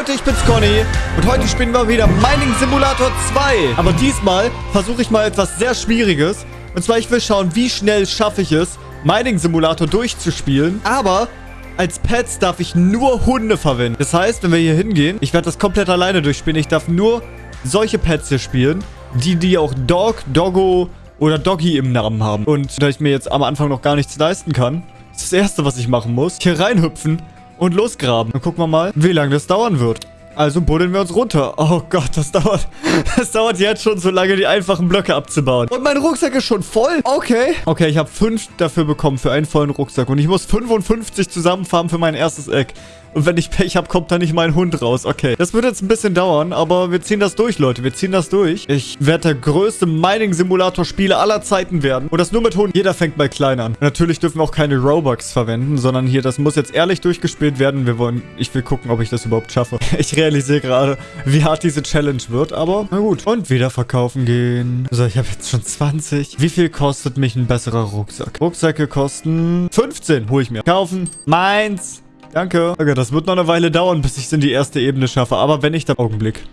Leute, ich bin's Conny und heute spielen wir wieder Mining Simulator 2. Aber diesmal versuche ich mal etwas sehr Schwieriges. Und zwar, ich will schauen, wie schnell schaffe ich es, Mining Simulator durchzuspielen. Aber als Pets darf ich nur Hunde verwenden. Das heißt, wenn wir hier hingehen, ich werde das komplett alleine durchspielen. Ich darf nur solche Pets hier spielen, die, die auch Dog, Doggo oder Doggy im Namen haben. Und da ich mir jetzt am Anfang noch gar nichts leisten kann, ist das Erste, was ich machen muss, hier reinhüpfen und losgraben. Dann gucken wir mal, wie lange das dauern wird. Also buddeln wir uns runter. Oh Gott, das dauert. Das dauert jetzt schon so lange, die einfachen Blöcke abzubauen. Und mein Rucksack ist schon voll. Okay. Okay, ich habe fünf dafür bekommen für einen vollen Rucksack. Und ich muss 55 zusammenfarmen für mein erstes Eck. Und wenn ich Pech habe, kommt da nicht mein Hund raus. Okay. Das wird jetzt ein bisschen dauern, aber wir ziehen das durch, Leute. Wir ziehen das durch. Ich werde der größte Mining-Simulator-Spieler aller Zeiten werden. Und das nur mit Hund. Jeder fängt mal klein an. Natürlich dürfen wir auch keine Robux verwenden, sondern hier, das muss jetzt ehrlich durchgespielt werden. Wir wollen, ich will gucken, ob ich das überhaupt schaffe. Ich realisiere gerade, wie hart diese Challenge wird, aber na gut. Und wieder verkaufen gehen. So, ich habe jetzt schon 20. Wie viel kostet mich ein besserer Rucksack? Rucksäcke kosten 15. Hol ich mir. Kaufen. Meins. Danke. Okay, das wird noch eine Weile dauern, bis ich es in die erste Ebene schaffe. Aber wenn ich da... Augenblick.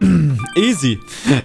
Easy.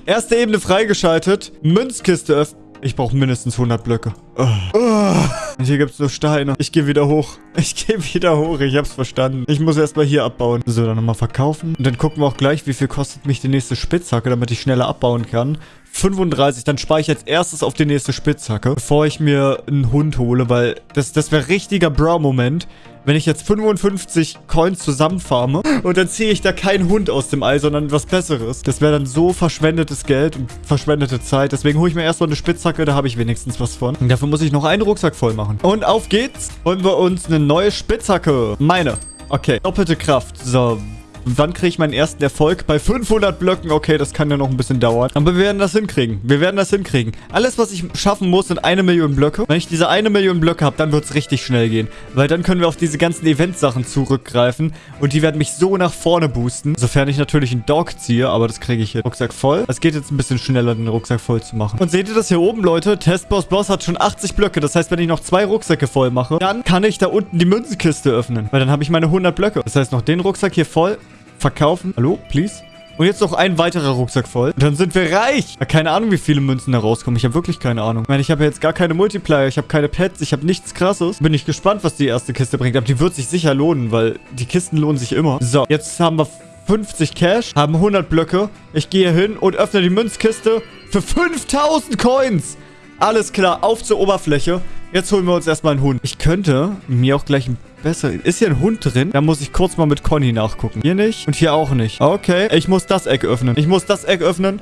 Erste Ebene freigeschaltet. Münzkiste öffnen. Ich brauche mindestens 100 Blöcke. Oh. Oh. Hier gibt es nur Steine. Ich gehe wieder hoch. Ich gehe wieder hoch. Ich hab's verstanden. Ich muss erstmal hier abbauen. So, dann nochmal verkaufen. Und dann gucken wir auch gleich, wie viel kostet mich die nächste Spitzhacke, damit ich schneller abbauen kann. 35, dann spare ich als erstes auf die nächste Spitzhacke, bevor ich mir einen Hund hole, weil das, das wäre richtiger Bro-Moment, wenn ich jetzt 55 Coins zusammenfarme und dann ziehe ich da keinen Hund aus dem Ei, sondern was Besseres. Das wäre dann so verschwendetes Geld und verschwendete Zeit. Deswegen hole ich mir erstmal eine Spitzhacke, da habe ich wenigstens was von. Und dafür muss ich noch einen Rucksack voll machen. Und auf geht's. Holen wir uns eine neue Spitzhacke. Meine. Okay, doppelte Kraft. So, und wann kriege ich meinen ersten Erfolg? Bei 500 Blöcken. Okay, das kann ja noch ein bisschen dauern. Aber wir werden das hinkriegen. Wir werden das hinkriegen. Alles, was ich schaffen muss, sind eine Million Blöcke. Wenn ich diese eine Million Blöcke habe, dann wird es richtig schnell gehen. Weil dann können wir auf diese ganzen Event-Sachen zurückgreifen. Und die werden mich so nach vorne boosten. Sofern ich natürlich einen Dog ziehe. Aber das kriege ich hier. Rucksack voll. Es geht jetzt ein bisschen schneller, den Rucksack voll zu machen. Und seht ihr das hier oben, Leute? Testboss Boss hat schon 80 Blöcke. Das heißt, wenn ich noch zwei Rucksäcke voll mache, dann kann ich da unten die Münzenkiste öffnen. Weil dann habe ich meine 100 Blöcke. Das heißt, noch den Rucksack hier voll verkaufen. Hallo, please? Und jetzt noch ein weiterer Rucksack voll. Dann sind wir reich. Keine Ahnung, wie viele Münzen da rauskommen. Ich habe wirklich keine Ahnung. Ich meine, ich habe jetzt gar keine Multiplier. Ich habe keine Pets. Ich habe nichts krasses. Bin ich gespannt, was die erste Kiste bringt. Aber die wird sich sicher lohnen, weil die Kisten lohnen sich immer. So, jetzt haben wir 50 Cash, haben 100 Blöcke. Ich gehe hin und öffne die Münzkiste für 5000 Coins. Alles klar, auf zur Oberfläche. Jetzt holen wir uns erstmal einen Hund. Ich könnte mir auch gleich ein besser... Ist hier ein Hund drin? Da muss ich kurz mal mit Conny nachgucken. Hier nicht und hier auch nicht. Okay, ich muss das Eck öffnen. Ich muss das Eck öffnen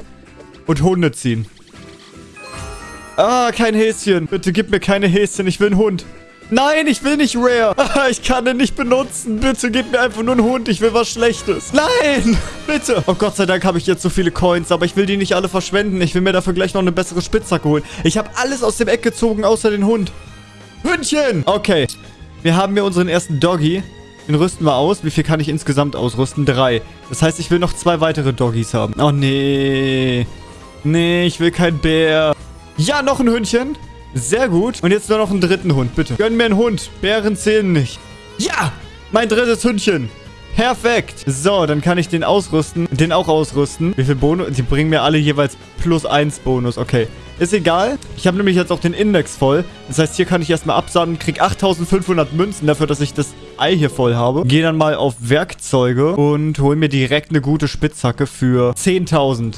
und Hunde ziehen. Ah, kein Häschen. Bitte gib mir keine Häschen. Ich will einen Hund. Nein, ich will nicht Rare. Ich kann den nicht benutzen. Bitte gib mir einfach nur einen Hund. Ich will was Schlechtes. Nein, bitte. Oh Gott sei Dank habe ich jetzt so viele Coins, aber ich will die nicht alle verschwenden. Ich will mir dafür gleich noch eine bessere Spitzhacke holen. Ich habe alles aus dem Eck gezogen, außer den Hund. Hündchen. Okay. Wir haben hier unseren ersten Doggy. Den rüsten wir aus. Wie viel kann ich insgesamt ausrüsten? Drei. Das heißt, ich will noch zwei weitere Doggies haben. Oh, nee. Nee, ich will kein Bär. Ja, noch ein Hündchen. Sehr gut. Und jetzt nur noch einen dritten Hund, bitte. Gönn mir einen Hund. Bären zählen nicht. Ja, mein drittes Hündchen. Perfekt. So, dann kann ich den ausrüsten. Den auch ausrüsten. Wie viel Bonus? Die bringen mir alle jeweils plus 1 Bonus. Okay. Ist egal. Ich habe nämlich jetzt auch den Index voll. Das heißt, hier kann ich erstmal absahnen. Krieg 8500 Münzen dafür, dass ich das Ei hier voll habe. Gehe dann mal auf Werkzeuge und hole mir direkt eine gute Spitzhacke für 10.000.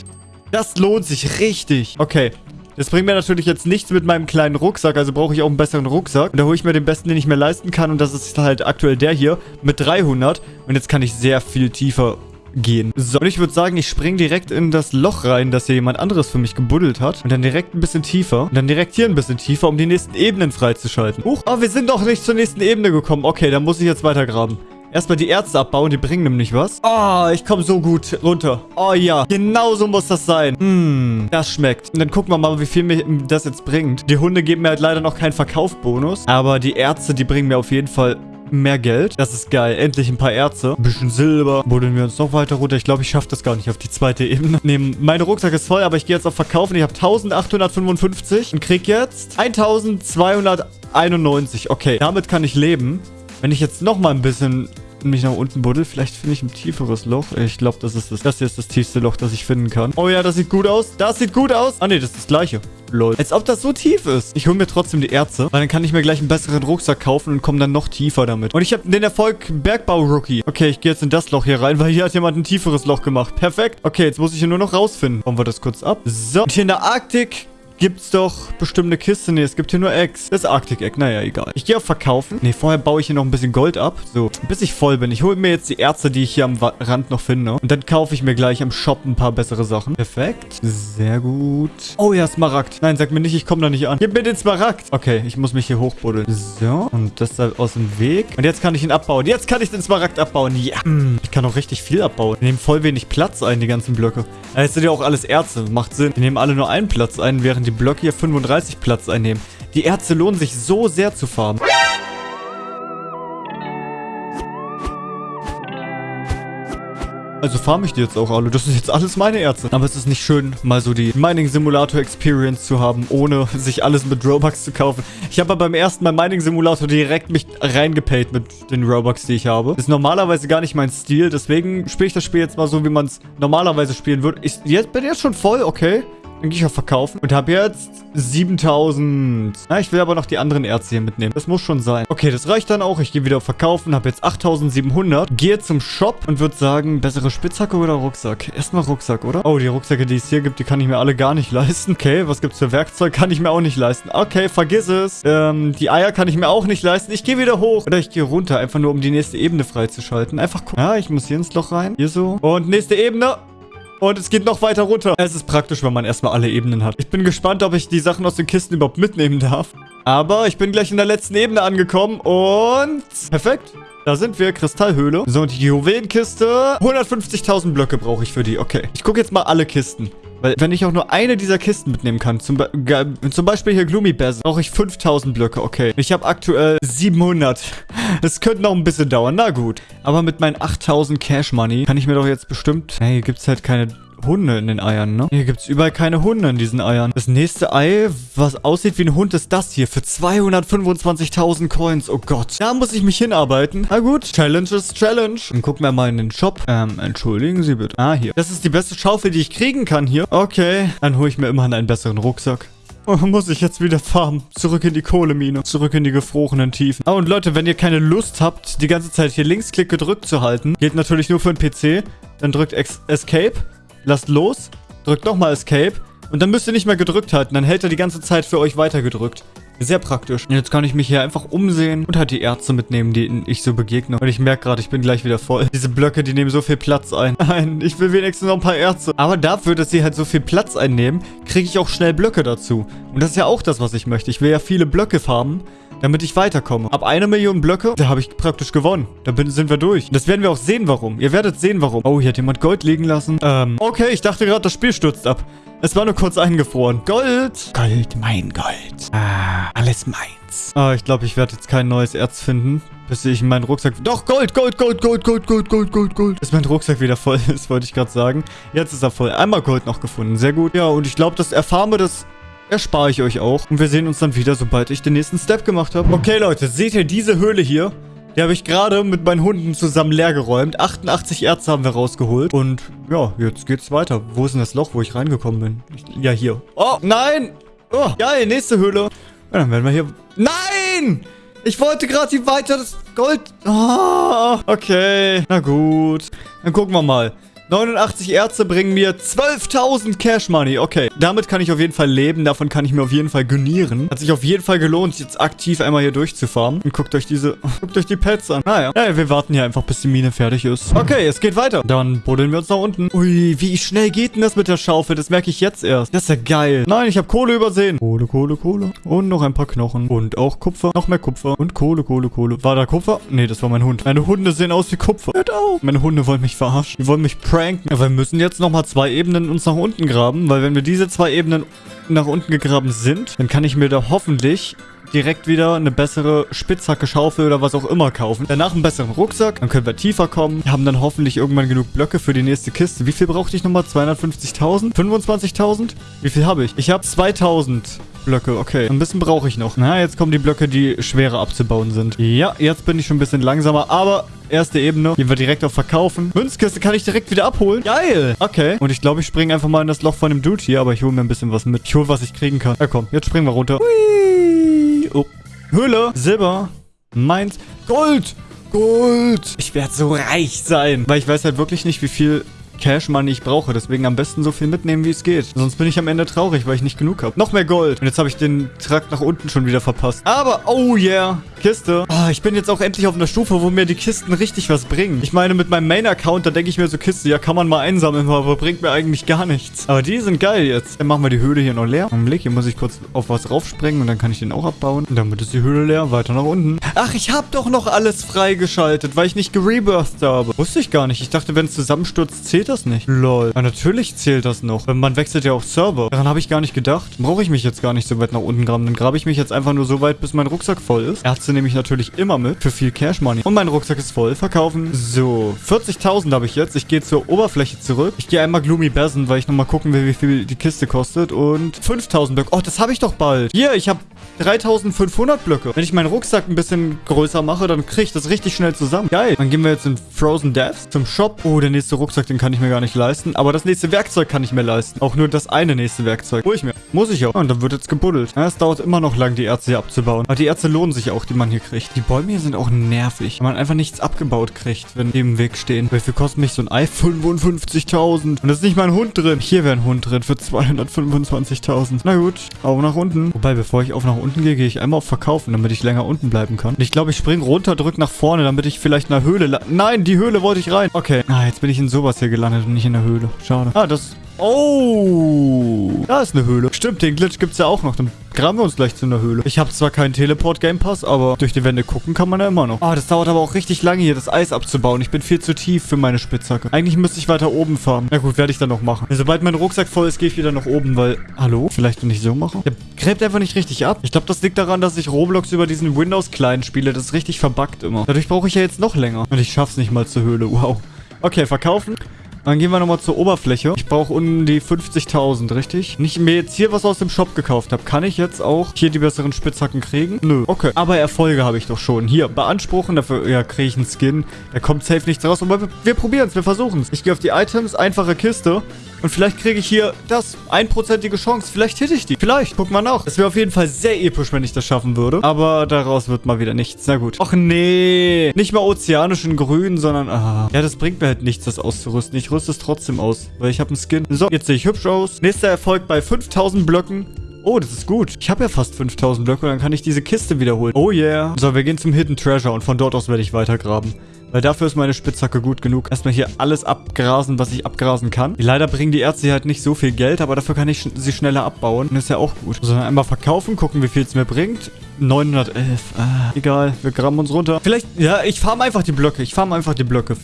Das lohnt sich richtig. Okay, das bringt mir natürlich jetzt nichts mit meinem kleinen Rucksack, also brauche ich auch einen besseren Rucksack. Und da hole ich mir den besten, den ich mir leisten kann. Und das ist halt aktuell der hier mit 300. Und jetzt kann ich sehr viel tiefer gehen. So, und ich würde sagen, ich springe direkt in das Loch rein, das hier jemand anderes für mich gebuddelt hat. Und dann direkt ein bisschen tiefer. Und dann direkt hier ein bisschen tiefer, um die nächsten Ebenen freizuschalten. Huch, oh, wir sind doch nicht zur nächsten Ebene gekommen. Okay, dann muss ich jetzt weiter graben. Erstmal die Ärzte abbauen, die bringen nämlich was. Oh, ich komme so gut runter. Oh ja, genau so muss das sein. Hm, das schmeckt. Und dann gucken wir mal, wie viel mir das jetzt bringt. Die Hunde geben mir halt leider noch keinen Verkaufbonus. Aber die Ärzte, die bringen mir auf jeden Fall mehr Geld. Das ist geil. Endlich ein paar Ärzte. Ein bisschen Silber. Buddeln wir uns noch weiter runter. Ich glaube, ich schaffe das gar nicht auf die zweite Ebene. Nee, mein Rucksack ist voll, aber ich gehe jetzt auf Verkaufen. Ich habe 1855 und krieg jetzt 1291. Okay, damit kann ich leben. Wenn ich jetzt noch mal ein bisschen mich nach unten buddel, vielleicht finde ich ein tieferes Loch. Ich glaube, das ist das. Das hier ist das tiefste Loch, das ich finden kann. Oh ja, das sieht gut aus. Das sieht gut aus. Ah nee, das ist das gleiche. Lol. Als ob das so tief ist. Ich hole mir trotzdem die Erze, weil dann kann ich mir gleich einen besseren Rucksack kaufen und komme dann noch tiefer damit. Und ich habe den Erfolg Bergbau-Rookie. Okay, ich gehe jetzt in das Loch hier rein, weil hier hat jemand ein tieferes Loch gemacht. Perfekt. Okay, jetzt muss ich hier nur noch rausfinden. Bauen wir das kurz ab. So. Und hier in der Arktik gibt's doch bestimmt eine Kiste. Nee, es gibt hier nur Eggs. Das Arctic-Egg. Naja, egal. Ich gehe auf Verkaufen. Nee, vorher baue ich hier noch ein bisschen Gold ab. So, bis ich voll bin. Ich hole mir jetzt die Erze, die ich hier am Rand noch finde. Und dann kaufe ich mir gleich am Shop ein paar bessere Sachen. Perfekt. Sehr gut. Oh ja, Smaragd. Nein, sag mir nicht, ich komme da nicht an. Gib mir den Smaragd. Okay, ich muss mich hier hochbuddeln. So, und das da aus dem Weg. Und jetzt kann ich ihn abbauen. Jetzt kann ich den Smaragd abbauen. Ja. Hm, ich kann auch richtig viel abbauen. Wir nehmen voll wenig Platz ein, die ganzen Blöcke. Es sind ja auch alles Erze. Macht Sinn. Wir nehmen alle nur einen Platz ein, während die Blöcke hier 35 Platz einnehmen. Die Erze lohnen sich so sehr zu farmen. Also farm ich die jetzt auch alle. Das ist jetzt alles meine Erze. Aber es ist nicht schön, mal so die Mining Simulator Experience zu haben, ohne sich alles mit Robux zu kaufen. Ich habe beim ersten Mal Mining Simulator direkt mich reingepayt mit den Robux, die ich habe. Das ist normalerweise gar nicht mein Stil. Deswegen spiele ich das Spiel jetzt mal so, wie man es normalerweise spielen würde. Ich jetzt, bin jetzt schon voll, okay. Dann gehe ich auf Verkaufen und habe jetzt 7000. Na, ich will aber noch die anderen Erze hier mitnehmen. Das muss schon sein. Okay, das reicht dann auch. Ich gehe wieder auf Verkaufen, habe jetzt 8700. Gehe zum Shop und würde sagen, bessere Spitzhacke oder Rucksack? Erstmal Rucksack, oder? Oh, die Rucksäcke, die es hier gibt, die kann ich mir alle gar nicht leisten. Okay, was gibt's für Werkzeug? Kann ich mir auch nicht leisten. Okay, vergiss es. Ähm, die Eier kann ich mir auch nicht leisten. Ich gehe wieder hoch. Oder ich gehe runter, einfach nur um die nächste Ebene freizuschalten. Einfach gucken. Ja, ich muss hier ins Loch rein. Hier so. Und nächste Ebene. Und es geht noch weiter runter. Es ist praktisch, wenn man erstmal alle Ebenen hat. Ich bin gespannt, ob ich die Sachen aus den Kisten überhaupt mitnehmen darf. Aber ich bin gleich in der letzten Ebene angekommen und... Perfekt. Da sind wir, Kristallhöhle. So, und die Juwelenkiste. 150.000 Blöcke brauche ich für die. Okay. Ich gucke jetzt mal alle Kisten. Weil, wenn ich auch nur eine dieser Kisten mitnehmen kann, zum, Be zum Beispiel hier Gloomy Bears, brauche ich 5000 Blöcke, okay. Ich habe aktuell 700. Es könnte noch ein bisschen dauern, na gut. Aber mit meinen 8000 Cash Money kann ich mir doch jetzt bestimmt... Hey, hier gibt es halt keine Hunde in den Eiern, ne? Hier gibt es überall keine Hunde in diesen Eiern. Das nächste Ei, was aussieht wie ein Hund, ist das hier. Für 225.000 Coins. Oh Gott. Da muss ich mich hinarbeiten. Na gut. Challenge ist Challenge. Dann gucken wir mal in den Shop. Ähm, entschuldigen Sie bitte. Ah, hier. Das ist die beste Schaufel, die ich kriegen kann hier. Okay. Dann hole ich mir immerhin einen besseren Rucksack. Oh, muss ich jetzt wieder farmen. Zurück in die Kohlemine. Zurück in die gefrorenen Tiefen. Ah, und Leute, wenn ihr keine Lust habt, die ganze Zeit hier Linksklick gedrückt zu halten, geht natürlich nur für den PC, dann drückt Escape lasst los, drückt nochmal Escape und dann müsst ihr nicht mehr gedrückt halten. Dann hält er die ganze Zeit für euch weiter gedrückt. Sehr praktisch. Und jetzt kann ich mich hier einfach umsehen und halt die Ärzte mitnehmen, denen ich so begegne. Und ich merke gerade, ich bin gleich wieder voll. Diese Blöcke, die nehmen so viel Platz ein. Nein, ich will wenigstens noch ein paar Ärzte. Aber dafür, dass sie halt so viel Platz einnehmen, kriege ich auch schnell Blöcke dazu. Und das ist ja auch das, was ich möchte. Ich will ja viele Blöcke farmen damit ich weiterkomme. Ab eine Million Blöcke, da habe ich praktisch gewonnen. Da bin, sind wir durch. Das werden wir auch sehen, warum. Ihr werdet sehen, warum. Oh, hier hat jemand Gold liegen lassen. Ähm, okay, ich dachte gerade, das Spiel stürzt ab. Es war nur kurz eingefroren. Gold. Gold, mein Gold. Ah, alles meins. Ah, ich glaube, ich werde jetzt kein neues Erz finden, bis ich meinen Rucksack... Doch, Gold, Gold, Gold, Gold, Gold, Gold, Gold, Gold, Gold. Bis mein Rucksack wieder voll ist, wollte ich gerade sagen. Jetzt ist er voll. Einmal Gold noch gefunden. Sehr gut. Ja, und ich glaube, das Erfarme des erspare ich euch auch. Und wir sehen uns dann wieder, sobald ich den nächsten Step gemacht habe. Okay, Leute, seht ihr diese Höhle hier? Die habe ich gerade mit meinen Hunden zusammen leer geräumt. 88 Erze haben wir rausgeholt. Und ja, jetzt geht's weiter. Wo ist denn das Loch, wo ich reingekommen bin? Ich, ja, hier. Oh, nein! Oh, geil, nächste Höhle. Ja, dann werden wir hier... Nein! Ich wollte gerade hier weiter das Gold... Oh, okay. Na gut. Dann gucken wir mal. 89 Erze bringen mir 12.000 Cash Money. Okay, damit kann ich auf jeden Fall leben. Davon kann ich mir auf jeden Fall genieren. Hat sich auf jeden Fall gelohnt, jetzt aktiv einmal hier durchzufahren. Und guckt euch diese... Guckt euch die Pets an. Naja. Ah, ja, wir warten hier einfach, bis die Mine fertig ist. Okay, es geht weiter. Dann buddeln wir uns nach unten. Ui, wie schnell geht denn das mit der Schaufel? Das merke ich jetzt erst. Das ist ja geil. Nein, ich habe Kohle übersehen. Kohle, Kohle, Kohle. Und noch ein paar Knochen. Und auch Kupfer. Noch mehr Kupfer. Und Kohle, Kohle, Kohle. War da Kupfer? Nee, das war mein Hund. Meine Hunde sehen aus wie Kupfer. Hört auf. Meine Hunde wollen mich verarschen. Die wollen mich pranken. Ja, wir müssen jetzt nochmal zwei Ebenen uns nach unten graben, weil wenn wir diese zwei Ebenen nach unten gegraben sind, dann kann ich mir da hoffentlich direkt wieder eine bessere Spitzhacke, Schaufel oder was auch immer kaufen. Danach einen besseren Rucksack, dann können wir tiefer kommen. Wir haben dann hoffentlich irgendwann genug Blöcke für die nächste Kiste. Wie viel brauchte ich nochmal? 250.000? 25.000? Wie viel habe ich? Ich habe 2.000. Blöcke. Okay, ein bisschen brauche ich noch. Na, jetzt kommen die Blöcke, die schwerer abzubauen sind. Ja, jetzt bin ich schon ein bisschen langsamer, aber erste Ebene. Gehen wir direkt auf Verkaufen. Münzkiste kann ich direkt wieder abholen. Geil. Okay. Und ich glaube, ich springe einfach mal in das Loch von dem Dude hier, aber ich hole mir ein bisschen was mit. Ich hole, was ich kriegen kann. Ja, komm. Jetzt springen wir runter. Hui. Oh. Höhle. Silber. Meins. Gold. Gold. Ich werde so reich sein. Weil ich weiß halt wirklich nicht, wie viel Cash Money ich brauche. Deswegen am besten so viel mitnehmen, wie es geht. Sonst bin ich am Ende traurig, weil ich nicht genug habe. Noch mehr Gold. Und jetzt habe ich den Trakt nach unten schon wieder verpasst. Aber, oh yeah, Kiste. Oh, ich bin jetzt auch endlich auf einer Stufe, wo mir die Kisten richtig was bringen. Ich meine, mit meinem Main-Account, da denke ich mir so, Kiste, ja, kann man mal einsammeln, aber bringt mir eigentlich gar nichts. Aber die sind geil jetzt. Dann machen wir die Höhle hier noch leer. Augenblick, hier muss ich kurz auf was raufspringen und dann kann ich den auch abbauen. Und damit ist die Höhle leer. Weiter nach unten. Ach, ich habe doch noch alles freigeschaltet, weil ich nicht gerebirthed habe. Wusste ich gar nicht. Ich dachte, wenn es zusammenstürzt, zählt das nicht. Lol. Ja, natürlich zählt das noch. Man wechselt ja auch Server. Daran habe ich gar nicht gedacht. Brauche ich mich jetzt gar nicht so weit nach unten graben. Dann grabe ich mich jetzt einfach nur so weit, bis mein Rucksack voll ist. Ärzte nehme ich natürlich immer mit. Für viel Cash Money. Und mein Rucksack ist voll. Verkaufen. So. 40.000 habe ich jetzt. Ich gehe zur Oberfläche zurück. Ich gehe einmal Gloomy Basin, weil ich nochmal gucken will, wie viel die Kiste kostet. Und 5.000 Blöcke. Oh, das habe ich doch bald. Hier, ich habe 3500 Blöcke. Wenn ich meinen Rucksack ein bisschen größer mache, dann kriege ich das richtig schnell zusammen. Geil. Dann gehen wir jetzt in Frozen Deaths zum Shop. Oh, der nächste Rucksack, den kann ich mir gar nicht leisten. Aber das nächste Werkzeug kann ich mir leisten. Auch nur das eine nächste Werkzeug. Hol ich mir. Muss ich auch. Und dann wird jetzt gebuddelt. Ja, es dauert immer noch lang, die Erze hier abzubauen. Aber die Erze lohnen sich auch, die man hier kriegt. Die Bäume hier sind auch nervig. Weil man einfach nichts abgebaut kriegt, wenn die im Weg stehen. Wie viel kostet mich so ein Ei? 55.000. Und da ist nicht mal ein Hund drin. Hier wäre ein Hund drin für 225.000. Na gut. Auf nach unten. Wobei, bevor ich auf nach unten gehe, gehe ich einmal auf Verkaufen, damit ich länger unten bleiben kann. Und ich glaube, ich springe runter, drück nach vorne, damit ich vielleicht in der Höhle... Nein, die Höhle wollte ich rein. Okay. Ah, jetzt bin ich in sowas hier gelandet und nicht in der Höhle. Schade. Ah, das... Oh, da ist eine Höhle. Stimmt, den Glitch gibt es ja auch noch. Dann graben wir uns gleich zu einer Höhle. Ich habe zwar keinen Teleport-Game Pass, aber durch die Wände gucken kann man ja immer noch. Ah, das dauert aber auch richtig lange hier, das Eis abzubauen. Ich bin viel zu tief für meine Spitzhacke. Eigentlich müsste ich weiter oben fahren. Na gut, werde ich dann noch machen. Sobald mein Rucksack voll ist, gehe ich wieder nach oben, weil... Hallo? Vielleicht, wenn ich so mache? Der gräbt einfach nicht richtig ab. Ich glaube, das liegt daran, dass ich Roblox über diesen Windows-Client spiele. Das ist richtig verbuggt immer. Dadurch brauche ich ja jetzt noch länger. Und ich schaff's nicht mal zur Höhle. Wow. Okay, verkaufen. Dann gehen wir nochmal zur Oberfläche. Ich brauche um die 50.000, richtig? Nicht mir jetzt hier was aus dem Shop gekauft habe. Kann ich jetzt auch hier die besseren Spitzhacken kriegen? Nö. Okay. Aber Erfolge habe ich doch schon. Hier, beanspruchen. Dafür, ja, kriege ich einen Skin. Da kommt safe nichts raus. Aber wir, wir probieren es. Wir versuchen es. Ich gehe auf die Items. Einfache Kiste. Und vielleicht kriege ich hier das. Einprozentige Chance. Vielleicht hätte ich die. Vielleicht. Guck mal nach. Es wäre auf jeden Fall sehr episch, wenn ich das schaffen würde. Aber daraus wird mal wieder nichts. Na gut. Och nee. Nicht mal ozeanischen Grün, sondern... Ah. Ja, das bringt mir halt nichts, das auszurüsten. Ich rüste es trotzdem aus, weil ich habe einen Skin. So, jetzt sehe ich hübsch aus. Nächster Erfolg bei 5000 Blöcken. Oh, das ist gut. Ich habe ja fast 5000 Blöcke und dann kann ich diese Kiste wiederholen. Oh yeah. So, wir gehen zum Hidden Treasure und von dort aus werde ich weitergraben. Weil dafür ist meine Spitzhacke gut genug. Erstmal hier alles abgrasen, was ich abgrasen kann. Leider bringen die Ärzte halt nicht so viel Geld, aber dafür kann ich sie schneller abbauen. Und ist ja auch gut. So, dann einmal verkaufen, gucken, wie viel es mir bringt. 911. Ah, egal, wir graben uns runter. Vielleicht, ja, ich farm einfach die Blöcke. Ich farm einfach die Blöcke.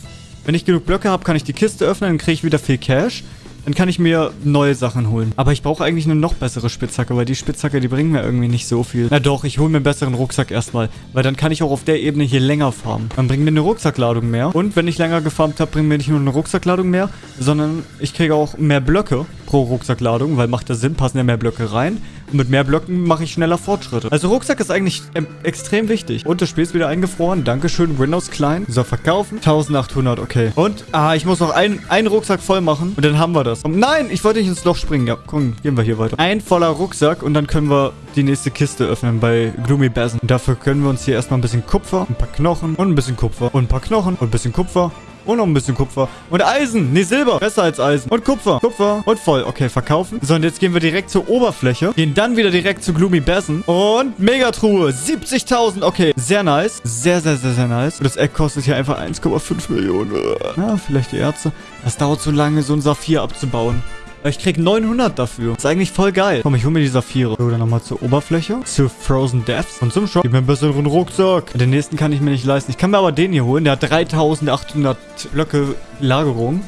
Wenn ich genug Blöcke habe, kann ich die Kiste öffnen, dann kriege ich wieder viel Cash. Dann kann ich mir neue Sachen holen. Aber ich brauche eigentlich eine noch bessere Spitzhacke, weil die Spitzhacke, die bringen mir irgendwie nicht so viel. Na doch, ich hole mir einen besseren Rucksack erstmal. Weil dann kann ich auch auf der Ebene hier länger farmen. Dann bringt mir eine Rucksackladung mehr. Und wenn ich länger gefarmt habe, bringt mir nicht nur eine Rucksackladung mehr, sondern ich kriege auch mehr Blöcke pro Rucksackladung, weil macht das Sinn, passen ja mehr Blöcke rein. Und mit mehr Blöcken mache ich schneller Fortschritte. Also Rucksack ist eigentlich ähm, extrem wichtig. Und das Spiel ist wieder eingefroren. Dankeschön, Windows Klein. So, verkaufen. 1800, okay. Und, ah, ich muss noch einen, einen Rucksack voll machen. Und dann haben wir das. Und nein, ich wollte nicht ins Loch springen. Ja, komm, gehen wir hier weiter. Ein voller Rucksack und dann können wir die nächste Kiste öffnen bei Gloomy Basin. Und dafür können wir uns hier erstmal ein bisschen Kupfer, ein paar Knochen und ein bisschen Kupfer und ein paar Knochen und ein bisschen Kupfer und noch ein bisschen Kupfer. Und Eisen. Nee, Silber. Besser als Eisen. Und Kupfer. Kupfer. Und voll. Okay, verkaufen. So, und jetzt gehen wir direkt zur Oberfläche. Gehen dann wieder direkt zu Gloomy Basin. Und Megatruhe. 70.000. Okay, sehr nice. Sehr, sehr, sehr, sehr nice. Und das Eck kostet hier einfach 1,5 Millionen. Ja, vielleicht die Ärzte. Das dauert so lange, so ein Saphir abzubauen. Ich krieg 900 dafür. Ist eigentlich voll geil. Komm, ich hole mir die Saphire. So, dann nochmal zur Oberfläche. Zu Frozen Deaths. Und zum Shop. Gib mir einen besseren Rucksack. Den nächsten kann ich mir nicht leisten. Ich kann mir aber den hier holen. Der hat 3800 Blöcke Lagerung.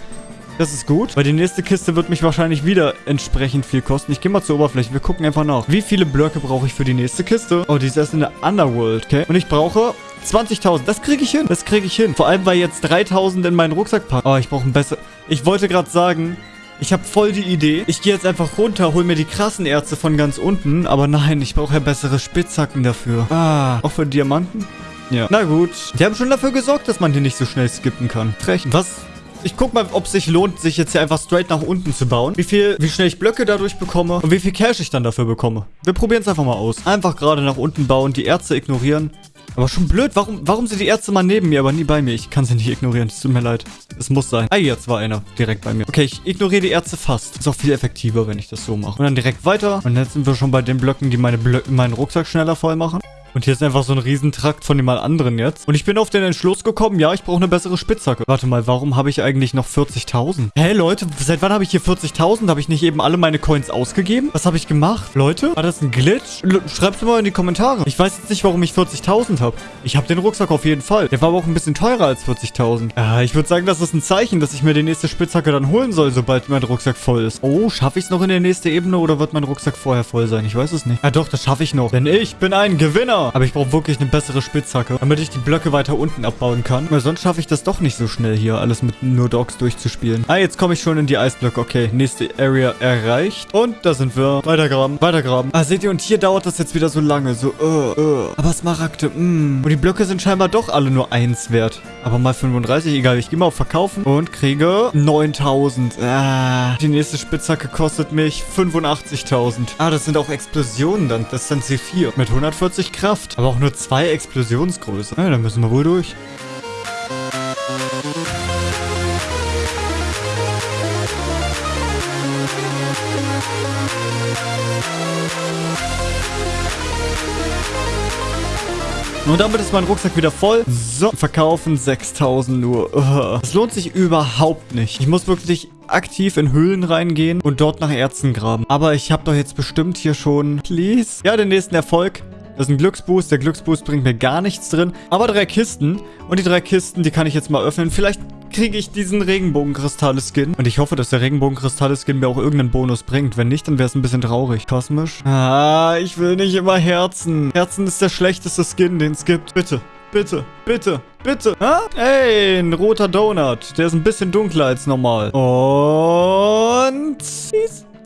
Das ist gut, weil die nächste Kiste wird mich wahrscheinlich wieder entsprechend viel kosten. Ich gehe mal zur Oberfläche. Wir gucken einfach nach. Wie viele Blöcke brauche ich für die nächste Kiste? Oh, die ist erst in der Underworld, okay? Und ich brauche 20.000. Das kriege ich hin. Das kriege ich hin. Vor allem, weil jetzt 3.000 in meinen Rucksack packen. Oh, ich brauche ein besser... Ich wollte gerade sagen, Ich habe voll die Idee. Ich gehe jetzt einfach runter, hol mir die krassen Erze von ganz unten. Aber nein, ich brauche ja bessere Spitzhacken dafür. Ah, auch für Diamanten? Ja. Na gut. Die haben schon dafür gesorgt, dass man hier nicht so schnell skippen kann. Recht. Was ich guck mal, ob es sich lohnt, sich jetzt hier einfach straight nach unten zu bauen. Wie viel, wie schnell ich Blöcke dadurch bekomme und wie viel Cash ich dann dafür bekomme. Wir probieren es einfach mal aus. Einfach gerade nach unten bauen, die Ärzte ignorieren. Aber schon blöd, warum, warum sind die Ärzte mal neben mir, aber nie bei mir? Ich kann sie nicht ignorieren, es tut mir leid. Es muss sein. Ah, jetzt war einer direkt bei mir. Okay, ich ignoriere die Ärzte fast. Ist auch viel effektiver, wenn ich das so mache. Und dann direkt weiter. Und jetzt sind wir schon bei den Blöcken, die meine Blö meinen Rucksack schneller voll machen. Und hier ist einfach so ein Riesentrakt von dem mal anderen jetzt. Und ich bin auf den Entschluss gekommen, ja, ich brauche eine bessere Spitzhacke. Warte mal, warum habe ich eigentlich noch 40.000? Hä, Leute, seit wann habe ich hier 40.000? Habe ich nicht eben alle meine Coins ausgegeben? Was habe ich gemacht? Leute, war das ein Glitch? Schreibt es mal in die Kommentare. Ich weiß jetzt nicht, warum ich 40.000 habe. Ich habe den Rucksack auf jeden Fall. Der war aber auch ein bisschen teurer als 40.000. Äh, ich würde sagen, das ist ein Zeichen, dass ich mir die nächste Spitzhacke dann holen soll, sobald mein Rucksack voll ist. Oh, schaffe ich es noch in der nächste Ebene oder wird mein Rucksack vorher voll sein? Ich weiß es nicht. Ja doch, das schaffe ich noch. Denn ich bin ein Gewinner. Aber ich brauche wirklich eine bessere Spitzhacke, damit ich die Blöcke weiter unten abbauen kann. Weil sonst schaffe ich das doch nicht so schnell hier, alles mit nur Dogs durchzuspielen. Ah, jetzt komme ich schon in die Eisblöcke. Okay, nächste Area erreicht. Und da sind wir. Weitergraben, weitergraben. Ah, seht ihr, und hier dauert das jetzt wieder so lange. So, uh, uh. Aber Smaragde, mh. Mm. Und die Blöcke sind scheinbar doch alle nur 1 wert. Aber mal 35, egal. Ich gehe mal auf Verkaufen und kriege 9000. Ah, die nächste Spitzhacke kostet mich 85.000. Ah, das sind auch Explosionen dann. Das sind C4 mit 140 Kraft. Aber auch nur 2 zwei Explosionsgröße. Ja, dann müssen wir wohl durch. Und damit ist mein Rucksack wieder voll. So, verkaufen 6000 nur. Es lohnt sich überhaupt nicht. Ich muss wirklich aktiv in Höhlen reingehen und dort nach Erzen graben. Aber ich habe doch jetzt bestimmt hier schon... Please? Ja, den nächsten Erfolg. Das ist ein Glücksboost. Der Glücksboost bringt mir gar nichts drin. Aber drei Kisten. Und die drei Kisten, die kann ich jetzt mal öffnen. Vielleicht kriege ich diesen Regenbogenkristalle-Skin. Und ich hoffe, dass der Regenbogenkristalle-Skin mir auch irgendeinen Bonus bringt. Wenn nicht, dann wäre es ein bisschen traurig. Kosmisch. Ah, ich will nicht immer Herzen. Herzen ist der schlechteste Skin, den es gibt. Bitte. Bitte, bitte, bitte. Ah? Ey, ein roter Donut. Der ist ein bisschen dunkler als normal. Und...